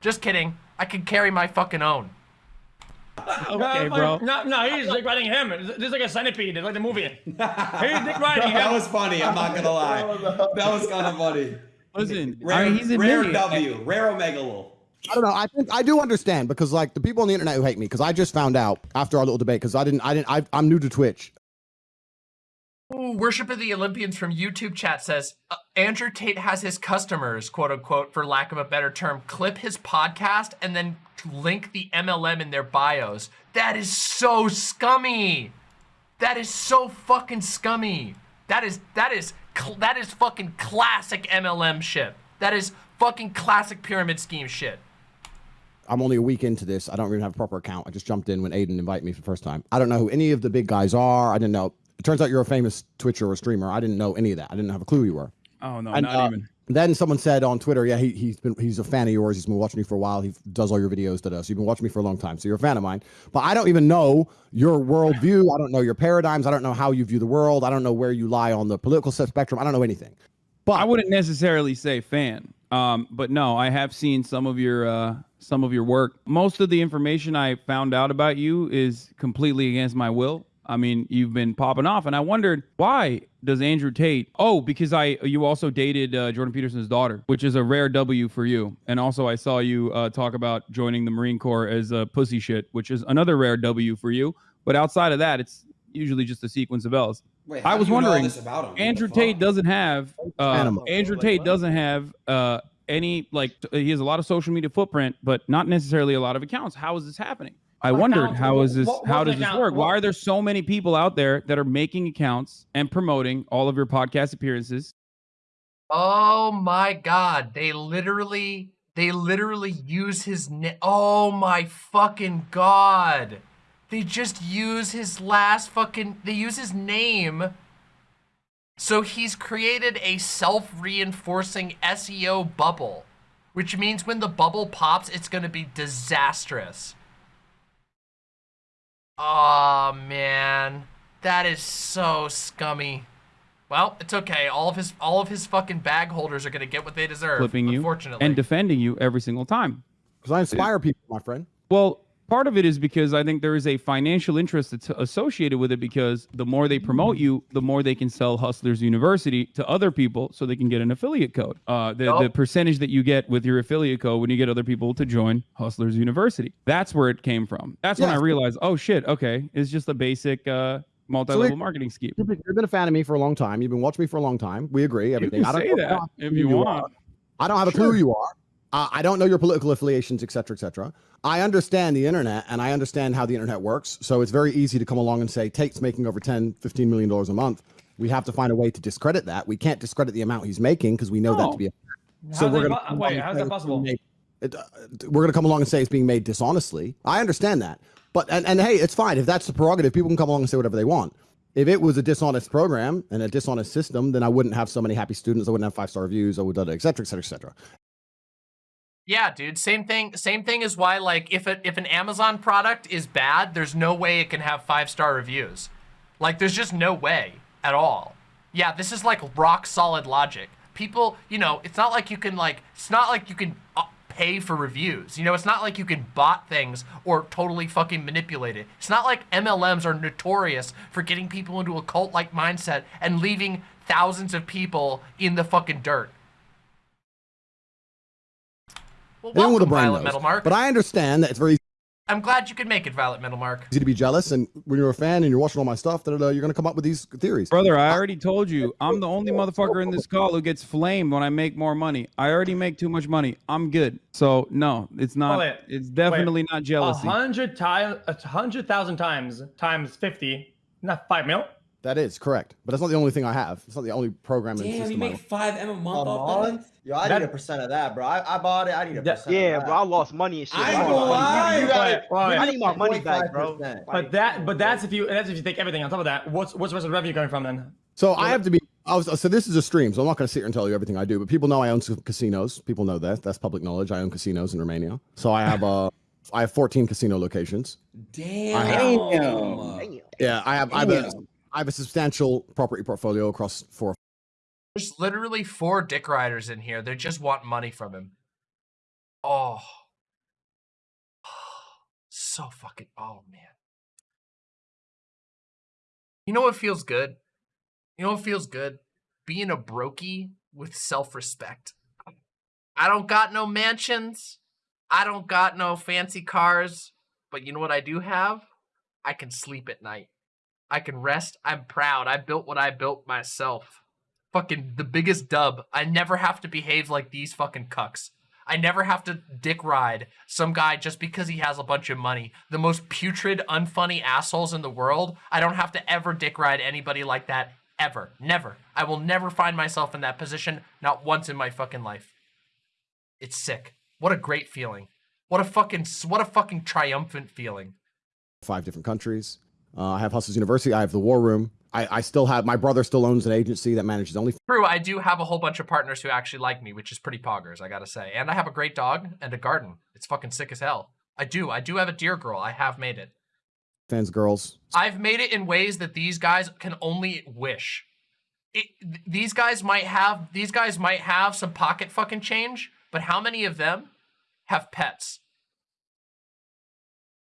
Just kidding. I can carry my fucking own. [laughs] Okay, bro. No, no, he's dick riding him. This is like a centipede. It's like the movie. [laughs] He's dick riding That was funny. I'm not gonna lie. [laughs] That was kind of funny. Listen, I mean, he's rare admitting. W, rare Omega lol. I don't know. I think I do understand because like the people on the internet who hate me because I just found out after our little debate because I didn't I didn't I, I'm new to Twitch. Worship of the Olympians from YouTube chat says uh, Andrew Tate has his customers, quote unquote, for lack of a better term, clip his podcast and then link the MLM in their bios. That is so scummy. That is so fucking scummy. That is that is that is fucking classic MLM shit. That is fucking classic pyramid scheme shit. I'm only a week into this. I don't even have a proper account. I just jumped in when Adin invited me for the first time. I don't know who any of the big guys are. I didn't know. It turns out you're a famous Twitcher or streamer. I didn't know any of that. I didn't have a clue who you were. Oh no, And, not uh, even. Then someone said on Twitter, yeah, he, he's been he's a fan of yours. He's been watching you for a while. He does all your videos. Da, da. So you've been watching me for a long time. So you're a fan of mine. But I don't even know your worldview. I don't know your paradigms. I don't know how you view the world. I don't know where you lie on the political spectrum. I don't know anything. But I wouldn't necessarily say fan. Um, but no, I have seen some of your uh, some of your work. Most of the information I found out about you is completely against my will. I mean, you've been popping off, and I wondered why does Andrew Tate? Oh, because I you also dated uh, Jordan Peterson's daughter, which is a rare W for you. And also, I saw you uh, talk about joining the Marine Corps as a pussy shit, which is another rare W for you. But outside of that, it's usually just a sequence of L's. Wait, I was do you know wondering, this about him? Andrew? Tate doesn't have uh, Andrew Tate doesn't have uh, any like t- he has a lot of social media footprint, but not necessarily a lot of accounts. How is this happening? I wondered how is this what- how what does this account- work? Why are there so many people out there that are making accounts and promoting all of your podcast appearances? Oh my god, they literally they literally use his name. Oh my fucking god. They just use his last fucking they use his name. So he's created a self-reinforcing SEO bubble, which means when the bubble pops, it's going to be disastrous. Oh man, that is so scummy. Well, it's okay. All of his all of his fucking bag holders are gonna get what they deserve. Flipping you unfortunately. and defending you every single time. because I inspire people, my friend. Well, part of it is because I think there is a financial interest that's associated with it because the more they promote you, the more they can sell Hustlers University to other people so they can get an affiliate code. Uh, the, the percentage that you get with your affiliate code when you get other people to join Hustlers University. That's where it came from. That's when I realized, oh shit, okay, it's just a basic uh, multi-level marketing scheme. You've been, a fan of me for a long time. You've been watching me for a long time. We agree. Everything. I don't say know that if you want. are. I don't have a clue who you are. Uh, I don't know your political affiliations, et cetera, et cetera. I understand the internet and I understand how the internet works. So it's very easy to come along and say Tate's making over 10, 15 million dollars a month. We have to find a way to discredit that. We can't discredit the amount he's making because we know that to be a so we're gonna come wait, how's that possible? being made- it, uh, we're going to come along and say it's being made dishonestly. I understand that, but and, and hey, it's fine if that's the prerogative. People can come along and say whatever they want. If it was a dishonest program and a dishonest system, then I wouldn't have so many happy students. I wouldn't have five star reviews. I would, et cetera, et cetera, et cetera. Yeah, dude. Same thing. Same thing is why like if it if an Amazon product is bad, there's no way it can have five star reviews. Like there's just no way at all. Yeah, this is like rock solid logic. People, you know, it's not like you can like, it's not like you can uh, pay for reviews. You know, it's not like you can bot things or totally fucking manipulate it. It's not like MLMs are notorious for getting people into a cult-like mindset and leaving thousands of people in the fucking dirt. Well, Anyone with a brain Violet knows. Metal Mark. But I understand that it's very I'm glad you could make it, Violet Metal Mark. easy to be jealous, and when you're a fan and you're watching all my stuff, that uh, you're going to come up with these theories. Brother, I already told you, I'm the only motherfucker in this call who gets flamed when I make more money. I already make too much money. I'm good. So no, it's not. Wait, it's definitely wait. not A hundred times, a hundred thousand times times fifty, not five mil. That is correct, but that's not the only thing I have. It's not the only program Damn, system. you I make have. five M a A month off that? month? Yo, I That- need a percent of that, bro. I, I bought it. I need a That- percent. Yeah, of bro. I lost money and shit. I bro. ain't gonna lie. You gotta- Wait, wait. I need my money back, bro. But that, but that's if you, that's if you take everything on top of that. What's what's the rest of the revenue coming from then? So I have to be. I was, so this is a stream, so I'm not going to sit here and tell you everything I do. But people know I own some casinos. People know that. That's public knowledge. I own casinos in Romania. So I have uh, I have 14 casino locations. Damn. Damn. Yeah, I have. I have, a, Damn. I have a substantial property portfolio across four. There's literally four dick riders in here. They just want money from him. Oh. [sighs] So fucking, oh man. You know what feels good? You know what feels good? Being a brokey with self-respect. I don't got no mansions. I don't got no fancy cars. But you know what I do have? I can sleep at night. I can rest. I'm proud. I built what I built myself fucking the biggest dub. I never have to behave like these fucking cucks. I never have to dick ride some guy just because he has a bunch of money. The most putrid, unfunny assholes in the world. I don't have to ever dick ride anybody like that ever. Never. I will never find myself in that position, not once in my fucking life. It's sick. What a great feeling. What a fucking what a fucking triumphant feeling. five different countries. Uh, I have Hustlers University. I have the War Room. I, I still have my brother still owns an agency that manages only True, I do have a whole bunch of partners who actually like me, which is pretty poggers, I gotta say. And I have a great dog and a garden. It's fucking sick as hell. I do. I do have a deer girl. I have made it. fans, girls. I've made it in ways that these guys can only wish. It, th- these guys might have these guys might have some pocket fucking change, but how many of them have pets?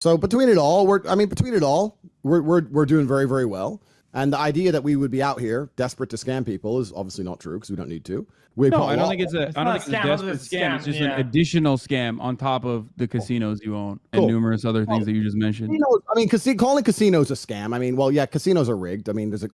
So between it all, we're I mean between it all, we're we're we're doing very very well. And the idea that we would be out here desperate to scam people is obviously not true because we don't need to. We No, put a I don't think it's a. It's I don't a think scam, it's a other desperate than scam. It's just yeah. an additional scam on top of the casinos you own and numerous other things that you just mentioned. Casinos- I mean, casi- calling casinos a scam. I mean, well, yeah, casinos are rigged. I mean, there's a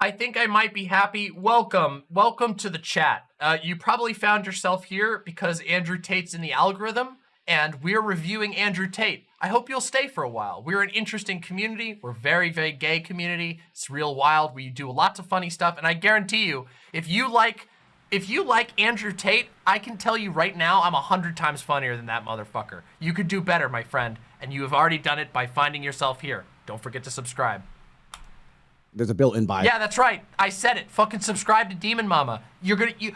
I think I might be happy. Welcome, welcome to the chat. Uh, you probably found yourself here because Andrew Tate's in the algorithm, and we're reviewing Andrew Tate. I hope you'll stay for a while. We're an interesting community. We're very, very gay community. It's real wild. We do lots of funny stuff, and I guarantee you, if you like, if you like Andrew Tate, I can tell you right now, I'm a hundred times funnier than that motherfucker. You could do better, my friend, and you have already done it by finding yourself here. Don't forget to subscribe. there's a built-in bias. Yeah, that's right. I said it. Fucking subscribe to Demon Mama. You're gonna you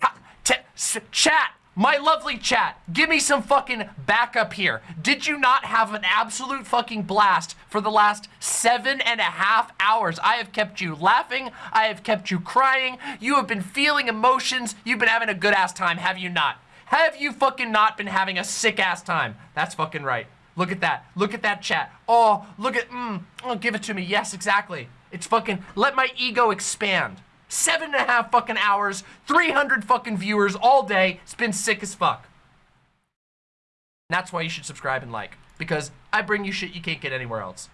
ha, t- s- chat. My lovely chat, give me some fucking backup here. Did you not have an absolute fucking blast for the last seven and a half hours? I have kept you laughing. I have kept you crying. You have been feeling emotions. You've been having a good ass time, have you not? Have you fucking not been having a sick ass time? That's fucking right. Look at that. Look at that chat. Oh, look at, mm, oh, give it to me. Yes, exactly. It's fucking, let my ego expand. Seven and a half fucking hours, 300 fucking viewers all day. It's been sick as fuck. That's why you should subscribe and like. Because I bring you shit you can't get anywhere else.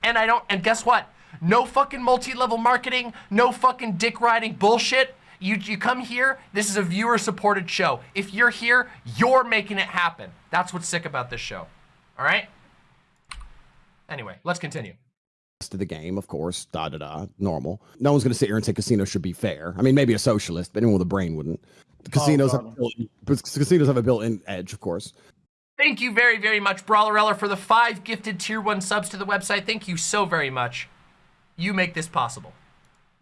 And I don't, and guess what? No fucking multi-level marketing, no fucking dick riding bullshit. You, you come here, this is a viewer supported show. If you're here, you're making it happen. That's what's sick about this show. All right? Anyway, let's continue. To the game, of course, da da da, normal. No one's going to sit here and say casinos should be fair. I mean, maybe a socialist, but anyone with a brain wouldn't. The casinos, have, a built-in- but casinos have a built-in edge, of course. Thank you very, very much, Brawlereller, for the five gifted tier one subs to the website. Thank you so very much. You make this possible.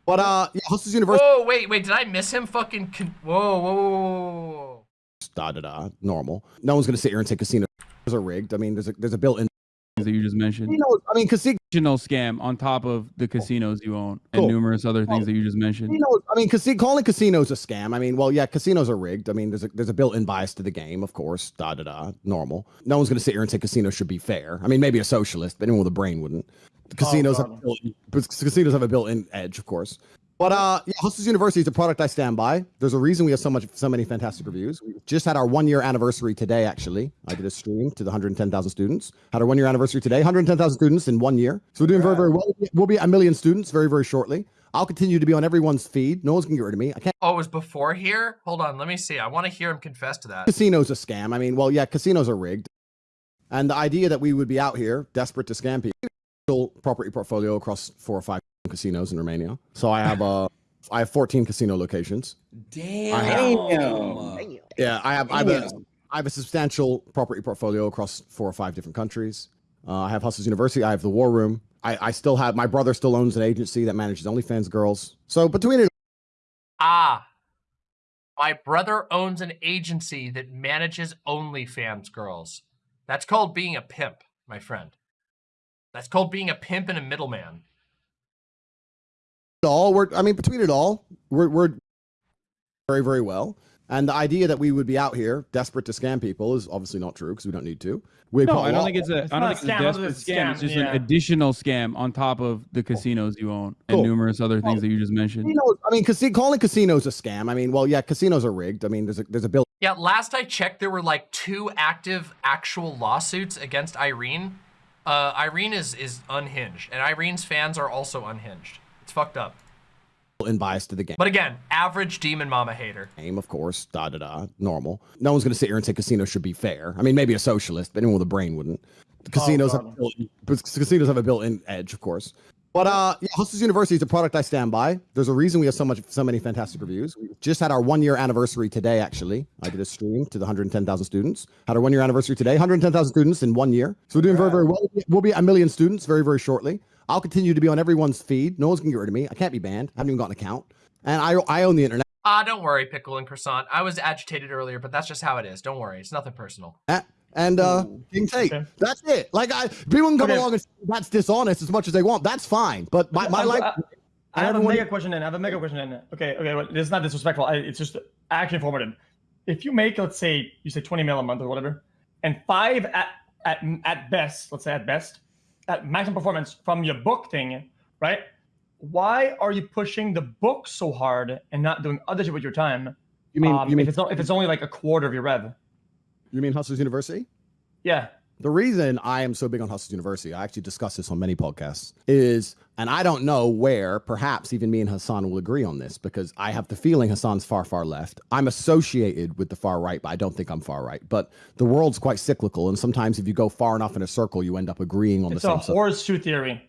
But uh, yeah, Hustlers University, Whoa, wait, wait, did I miss him? Fucking, con- whoa, whoa, whoa, whoa, whoa. da da da, normal. No one's going to sit here and say casinos are rigged. I mean, there's a there's a built-in things that you just mentioned. Casinos, I mean, casino. Scam on top of the casinos you own and Cool. numerous other things that you just mentioned. Casinos, I mean, casi- calling casinos a scam. I mean, well, yeah, casinos are rigged. I mean, there's a there's a built-in bias to the game, of course. Da da da. Normal. No one's going to sit here and say casinos should be fair. I mean, maybe a socialist, but anyone with a brain wouldn't. The casinos have a built-in, casinos have a built-in edge, of course. But uh, yeah, Hustlers University is a product I stand by. There's a reason we have so much, so many fantastic reviews. We just had our one year anniversary today. Actually, I did a stream to the 110,000 students. Had our one year anniversary today. 110,000 students in one year. So we're doing very, very well. We'll be a million students very, very shortly. I'll continue to be on everyone's feed. No one's gonna get rid of me. I can't. Oh, it was before here? Hold on, let me see. I want to hear him confess to that. Casinos a scam. I mean, well, yeah, casinos are rigged. And the idea that we would be out here desperate to scam people, property portfolio across four or five casinos in Romania. So I have uh, I have 14 casino locations. Damn. I have- Yeah, I have I have, a, have a substantial property portfolio across four or five different countries. Uh, I have Hustlers University. I have the War Room. I, I still have my brother still owns an agency that manages OnlyFans girls. So between it, Ah, my brother owns an agency that manages OnlyFans girls. That's called being a pimp, my friend. That's called being a pimp and a middleman. All we're I mean between it all, we're we're very very well. And the idea that we would be out here desperate to scam people is obviously not true because we don't need to. We No, put a I don't think it's a. It's I don't think it's scam, a it's a desperate scam. It's just yeah. an additional scam on top of the casinos you own and Cool. numerous other things that you just mentioned. Casinos, I mean, casi- calling casinos a scam. I mean, well, yeah, casinos are rigged. I mean, there's a there's a bill Yeah, last I checked, there were like two active actual lawsuits against Irene. Uh, Irene is is unhinged, and Irene's fans are also unhinged. It's fucked up. in bias to the game. But again, average demon mama hater. Game, of course, da da da, normal. No one's gonna sit here and say casinos should be fair. I mean, maybe a socialist, but anyone with a brain wouldn't. The casinos have a built-in, casinos have a built-in edge, of course. But uh, yeah, Hustlers University is a product I stand by. There's a reason we have so much, so many fantastic reviews. We just had our one year anniversary today. Actually, I did a stream to the 110,000 students. Had our one year anniversary today. 110,000 students in one year. So we're doing very, very well. We'll be a million students very, very shortly. I'll continue to be on everyone's feed. No one's gonna get rid of me. I can't be banned. I haven't even got an account, and I I own the internet. Ah, don't worry, pickle and croissant. I was agitated earlier, but that's just how it is. Don't worry, it's nothing personal. And uh, King Tate. That's it. Like I, people can come Okay. along and say that's dishonest as much as they want. That's fine. But my, my I'm- life. I, I have everyone- a mega question then. I have a mega question then. Okay, okay, well, this is not disrespectful. I, it's just actually informative. If you make, let's say, you say 20 mil a month or whatever, and five at at at best, let's say at best, at maximum performance from your book thing, right? Why are you pushing the book so hard and not doing other shit with your time? You mean- um, you mean- if it's if it's only like a quarter of your rev? You mean Hustlers University? Yeah. The reason I am so big on Hustlers University, I actually discussed this on many podcasts, is, and I don't know where, perhaps even me and Hasan will agree on this because I have the feeling Hasan's far, far left. I'm associated with the far right, but I don't think I'm far right. But the world's quite cyclical, and sometimes if you go far enough in a circle, you end up agreeing on It's the a same side. horseshoe theory.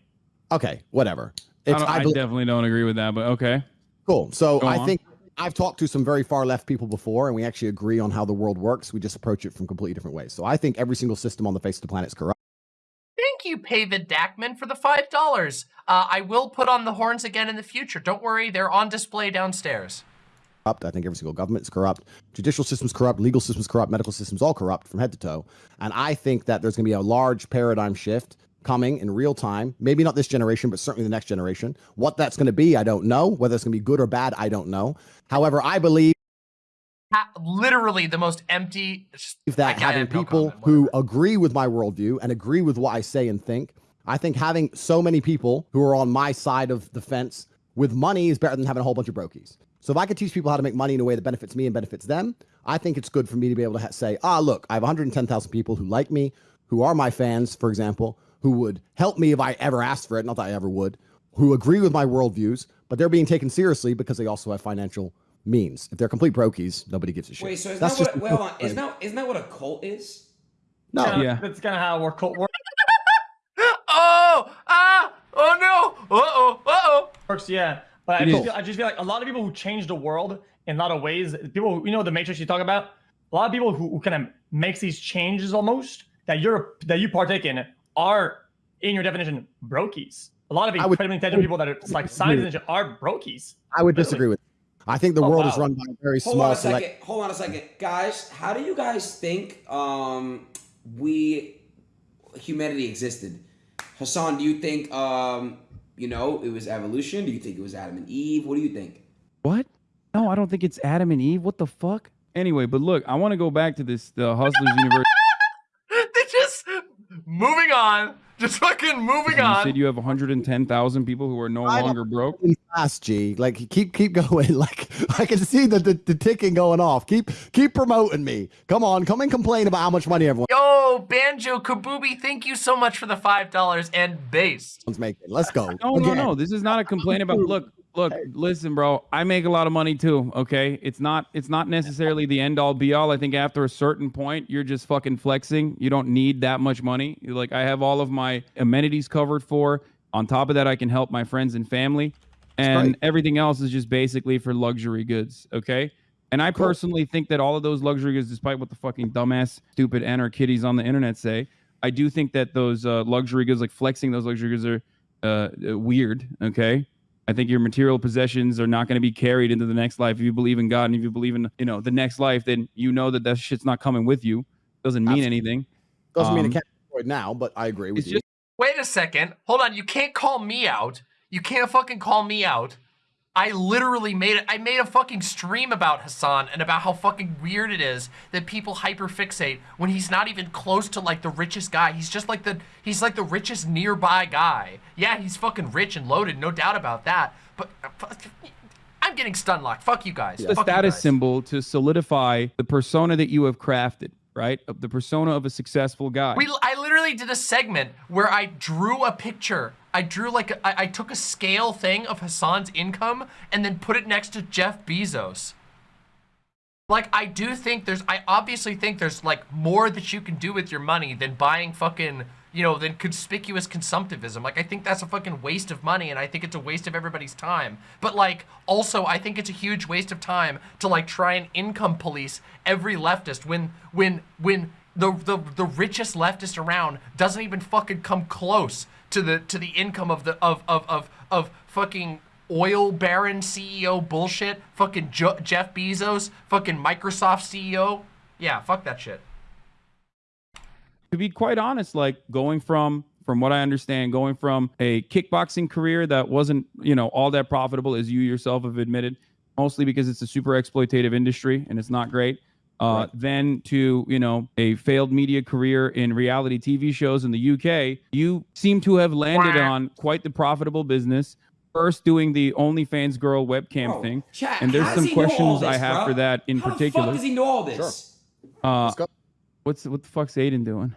Okay, whatever. I, It's, don't- I I definitely don't agree with that, but okay. Cool. So Go I on. think I've talked to some very far left people before, and we actually agree on how the world works. We just approach it from completely different ways. So I think every single system on the face of the planet is corrupt. Thank you, Pavid Dackman, for the five dollars. Uh, I will put on the horns again in the future. Don't worry, they're on display downstairs. I think every single government is corrupt. Judicial system's corrupt. Legal system's corrupt. Medical system's all corrupt from head to toe. And I think that there's going to be a large paradigm shift coming in real time. Maybe not this generation, but certainly the next generation. What that's going to be, I don't know. Whether it's going to be good or bad, I don't know. However, I believe literally the most empty. that having no people comment, who agree with my worldview and agree with what I say and think, I think having so many people who are on my side of the fence with money is better than having a whole bunch of brokies. So if I could teach people how to make money in a way that benefits me and benefits them, I think it's good for me to be able to say, ah, look, I have 110,000 people who like me, who are my fans, for example, who would help me if I ever asked for it, not that I ever would, who agree with my worldviews, but they're being taken seriously because they also have financial means. If they're complete brokies, nobody gives a shit. Wait, so is That's that what? just- Wait, hold on. [laughs] Isn't that isn't that what a cult is? No. Kinda- That's kind of how we're cult works. [laughs] Oh! Ah! Oh no! Uh oh! Uh oh! Works, yeah. But I just, feel, I just feel like a lot of people who change the world in a lot of ways, people, you know, the matrix you talk about, a lot of people who, who kind of makes these changes almost that you're that you partake in are, in your definition, brokies. A lot of would- incredibly intelligent people that are like scientists and are brokies. I would disagree with. I think the Oh, world is run by a very Hold small on a select. second. Hold on a second, guys. How do you guys think um we humanity existed. Hasan, do you think um, you know, it was evolution? Do you think it was Adam and Eve? What do you think? What? No, I don't think it's Adam and Eve. What the fuck? Anyway, but look, I want to go back to this the Hustlers University. They just moving on. [laughs] Just fucking moving You on. said you have 110,000 people who are no I don't- longer broke. fast, G. Like keep keep going. [laughs] Like I can see the, the the ticking going off. Keep keep promoting me. Come on, come and complain about how much money everyone. Yo, Banjo Kabubi, thank you so much for the five dollars and base. making. Let's go. No, no, no. This is not a complaint about. Look, look. Listen, bro. I make a lot of money too. Okay, it's not. It's not necessarily the end all be all. I think after a certain point, you're just fucking flexing. You don't need that much money. You're Like I have all of my amenities covered for. On top of that, I can help my friends and family, and great. everything else is just basically for luxury goods. Okay. And I personally think that all of those luxury goods, despite what the fucking dumbass, stupid anarchitties on the internet say, I do think that those uh, luxury goods, like flexing those luxury goods, are uh, weird. Okay. I think your material possessions are not going to be carried into the next life. If you believe in God and if you believe in, you know, the next life, then you know that that shit's not coming with you. Doesn't mean Absolutely. anything. Doesn't mean Um, it can't be destroyed now, but I agree with you. just Wait a second. Hold on. You can't call me out. You can't fucking call me out. I literally made it. I made a fucking stream about Hasan and about how fucking weird it is that people hyperfixate when he's not even close to like the richest guy. He's just like the he's like the richest nearby guy. Yeah, he's fucking rich and loaded, no doubt about that. But uh, I'm getting stun locked. Fuck you guys. the you status guys. symbol to solidify the persona that you have crafted, right? The persona of a successful guy. We, I literally did a segment where I drew a picture. I drew like, I took a scale thing of Hasan's income and then put it next to Jeff Bezos. Like, I do think there's, I obviously think there's like more that you can do with your money than buying fucking, you know, than conspicuous consumptivism. Like, I think that's a fucking waste of money and I think it's a waste of everybody's time. But like, also, I think it's a huge waste of time to like try and income police every leftist when, when, when the, the, the richest leftist around doesn't even fucking come close to the, to the income of the, of, of, of, of fucking oil baron CEO bullshit, fucking jo- Jeff Bezos, fucking Microsoft CEO. Yeah, fuck that shit. to be quite honest, like going from from what I understand, going from a kickboxing career that wasn't, you know, all that profitable as you yourself have admitted, mostly because it's a super exploitative industry and it's not great. Uh, Then to you know a failed media career in reality TV shows in the UK, you seem to have landed Quack. on quite the profitable business. First, doing the OnlyFans girl webcam Bro, thing, chat, and there's some does he know all questions I have bro? for that in How particular. the fuck does he know all this? Uh, Let's go. what's what the fuck's Adin doing?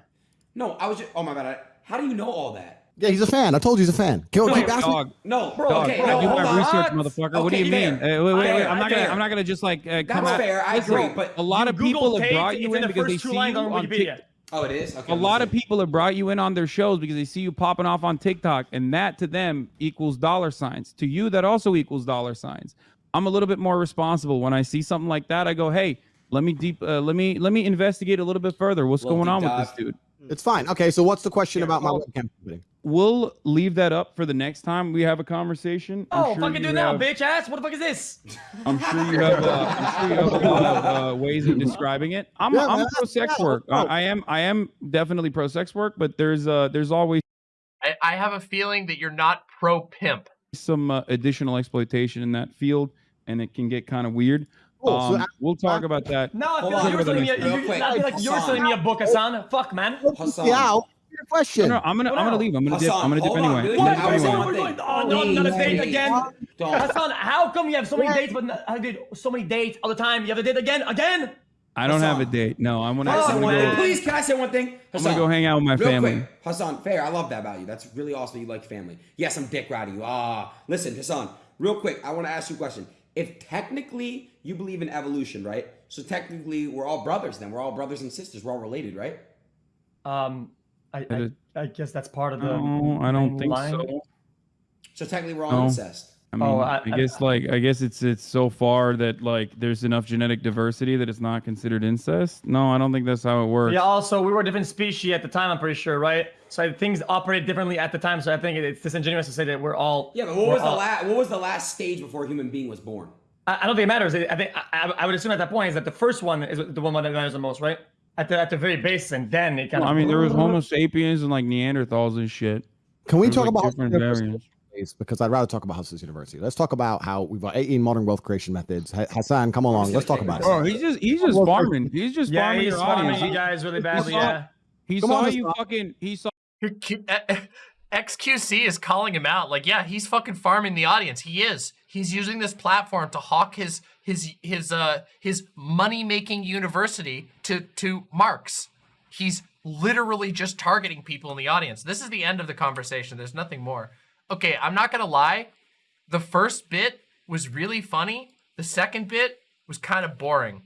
No, I was just. Oh my god! I, how do you know all that? Yeah, he's a fan. I told you he's a fan. Keep, No, keep asking. Dog, No, Dog, okay, I no, do hold on. research, motherfucker. what do you mean? Uh, wait, wait, wait. Fair, I'm not gonna. I'm not gonna just like uh, come That's out. fair. I Listen, agree, but a lot of people have brought you in because they see you on on Wikipedia. Tik- Oh, it is. Okay. A I'm lot of people have brought you in on their shows because they see you popping off on TikTok, and that to them equals dollar signs. To you, that also equals dollar signs. I'm a little bit more responsible when I see something like that. I go, hey, let me deep, uh, let me let me investigate a little bit further. What's Little going on deep with this dude? It's fine. Okay, so what's the question Yeah, about my webcam company? We'll leave that up for the next time we have a conversation. I'm Oh, sure fucking do you it now, have- bitch ass. What the fuck is this? I'm sure you have. Uh, I'm sure you have a lot of uh, ways of describing it. I'm Yeah, I'm pro sex yeah, work. I. I am I am definitely pro sex work, but there's uh there's always I, I have a feeling that you're not pro pimp. some uh, additional exploitation in that field, and it can get kind of weird. Cool, so Um, a- we'll talk about that. No, I Hold feel like you're selling me. A, real you, quick. I feel like you're Hasan. selling me a book, Hasan. Fuck, man. Hasan. Yeah, I'll answer your question. No, no, I'm gonna I'm gonna leave. I'm gonna dip. Hasan, I'm gonna dip hold on, anyway. really I'm What? gonna quick. dip I What? was anyway. on What? one Oh, no, thing. not a Please, date again. Don't. Hasan, how come you have so many dates, but not, I did so many dates all the time? You have a date again, again? I don't have a date. No, I'm gonna. Can I I'm gonna one go. thing? Please, can I say one thing? I'm gonna go hang out with my family. quick. Hasan, fair. I love that about you. That's really awesome. You like family. Yes, I'm dick riding you. Ah, listen, Hasan. Real quick, I want to ask you a question. If technically you believe in evolution, right? So technically we're all brothers. Then we're all brothers and sisters. We're all related, right? Um, I, I, I guess that's part of the. No, I don't think line. so. So technically we're all No. incest. I mean, Oh, I, I- I- guess like I guess it's it's so far that like there's enough genetic diversity that it's not considered incest. No, I don't think that's how it works. Yeah, also, we were a different species at the time, I'm pretty sure, right? So things operate differently at the time, so I think it's disingenuous to say that we're all. Yeah, but what we're was the last? What was the last stage before a human being was born? I, I don't think it matters. I think I, I would assume at that point is that the first one is the one that matters the most, right? At the at the very base, and then it kind Well, of. I mean, there was [laughs] Homo sapiens and like Neanderthals and shit. Can we There's, talk like, about different variants? Because I'd rather talk about Hustlers University. Let's talk about how we've got 18 modern wealth creation methods. Hasan, come along. Let's talk about it. Bro, he's just he's just farming. He's just Yeah, farming he's your farming audience. you guys really badly. saw- Yeah. He Come saw on, you Hasan. fucking. He saw. Q- eh, XQC is calling him out. Like, yeah, he's fucking farming the audience. He is. He's using this platform to hawk his his his uh his money making university to to marks. He's literally just targeting people in the audience. This is the end of the conversation. There's nothing more. Okay, I'm not gonna lie. The first bit was really funny. The second bit was kind of boring.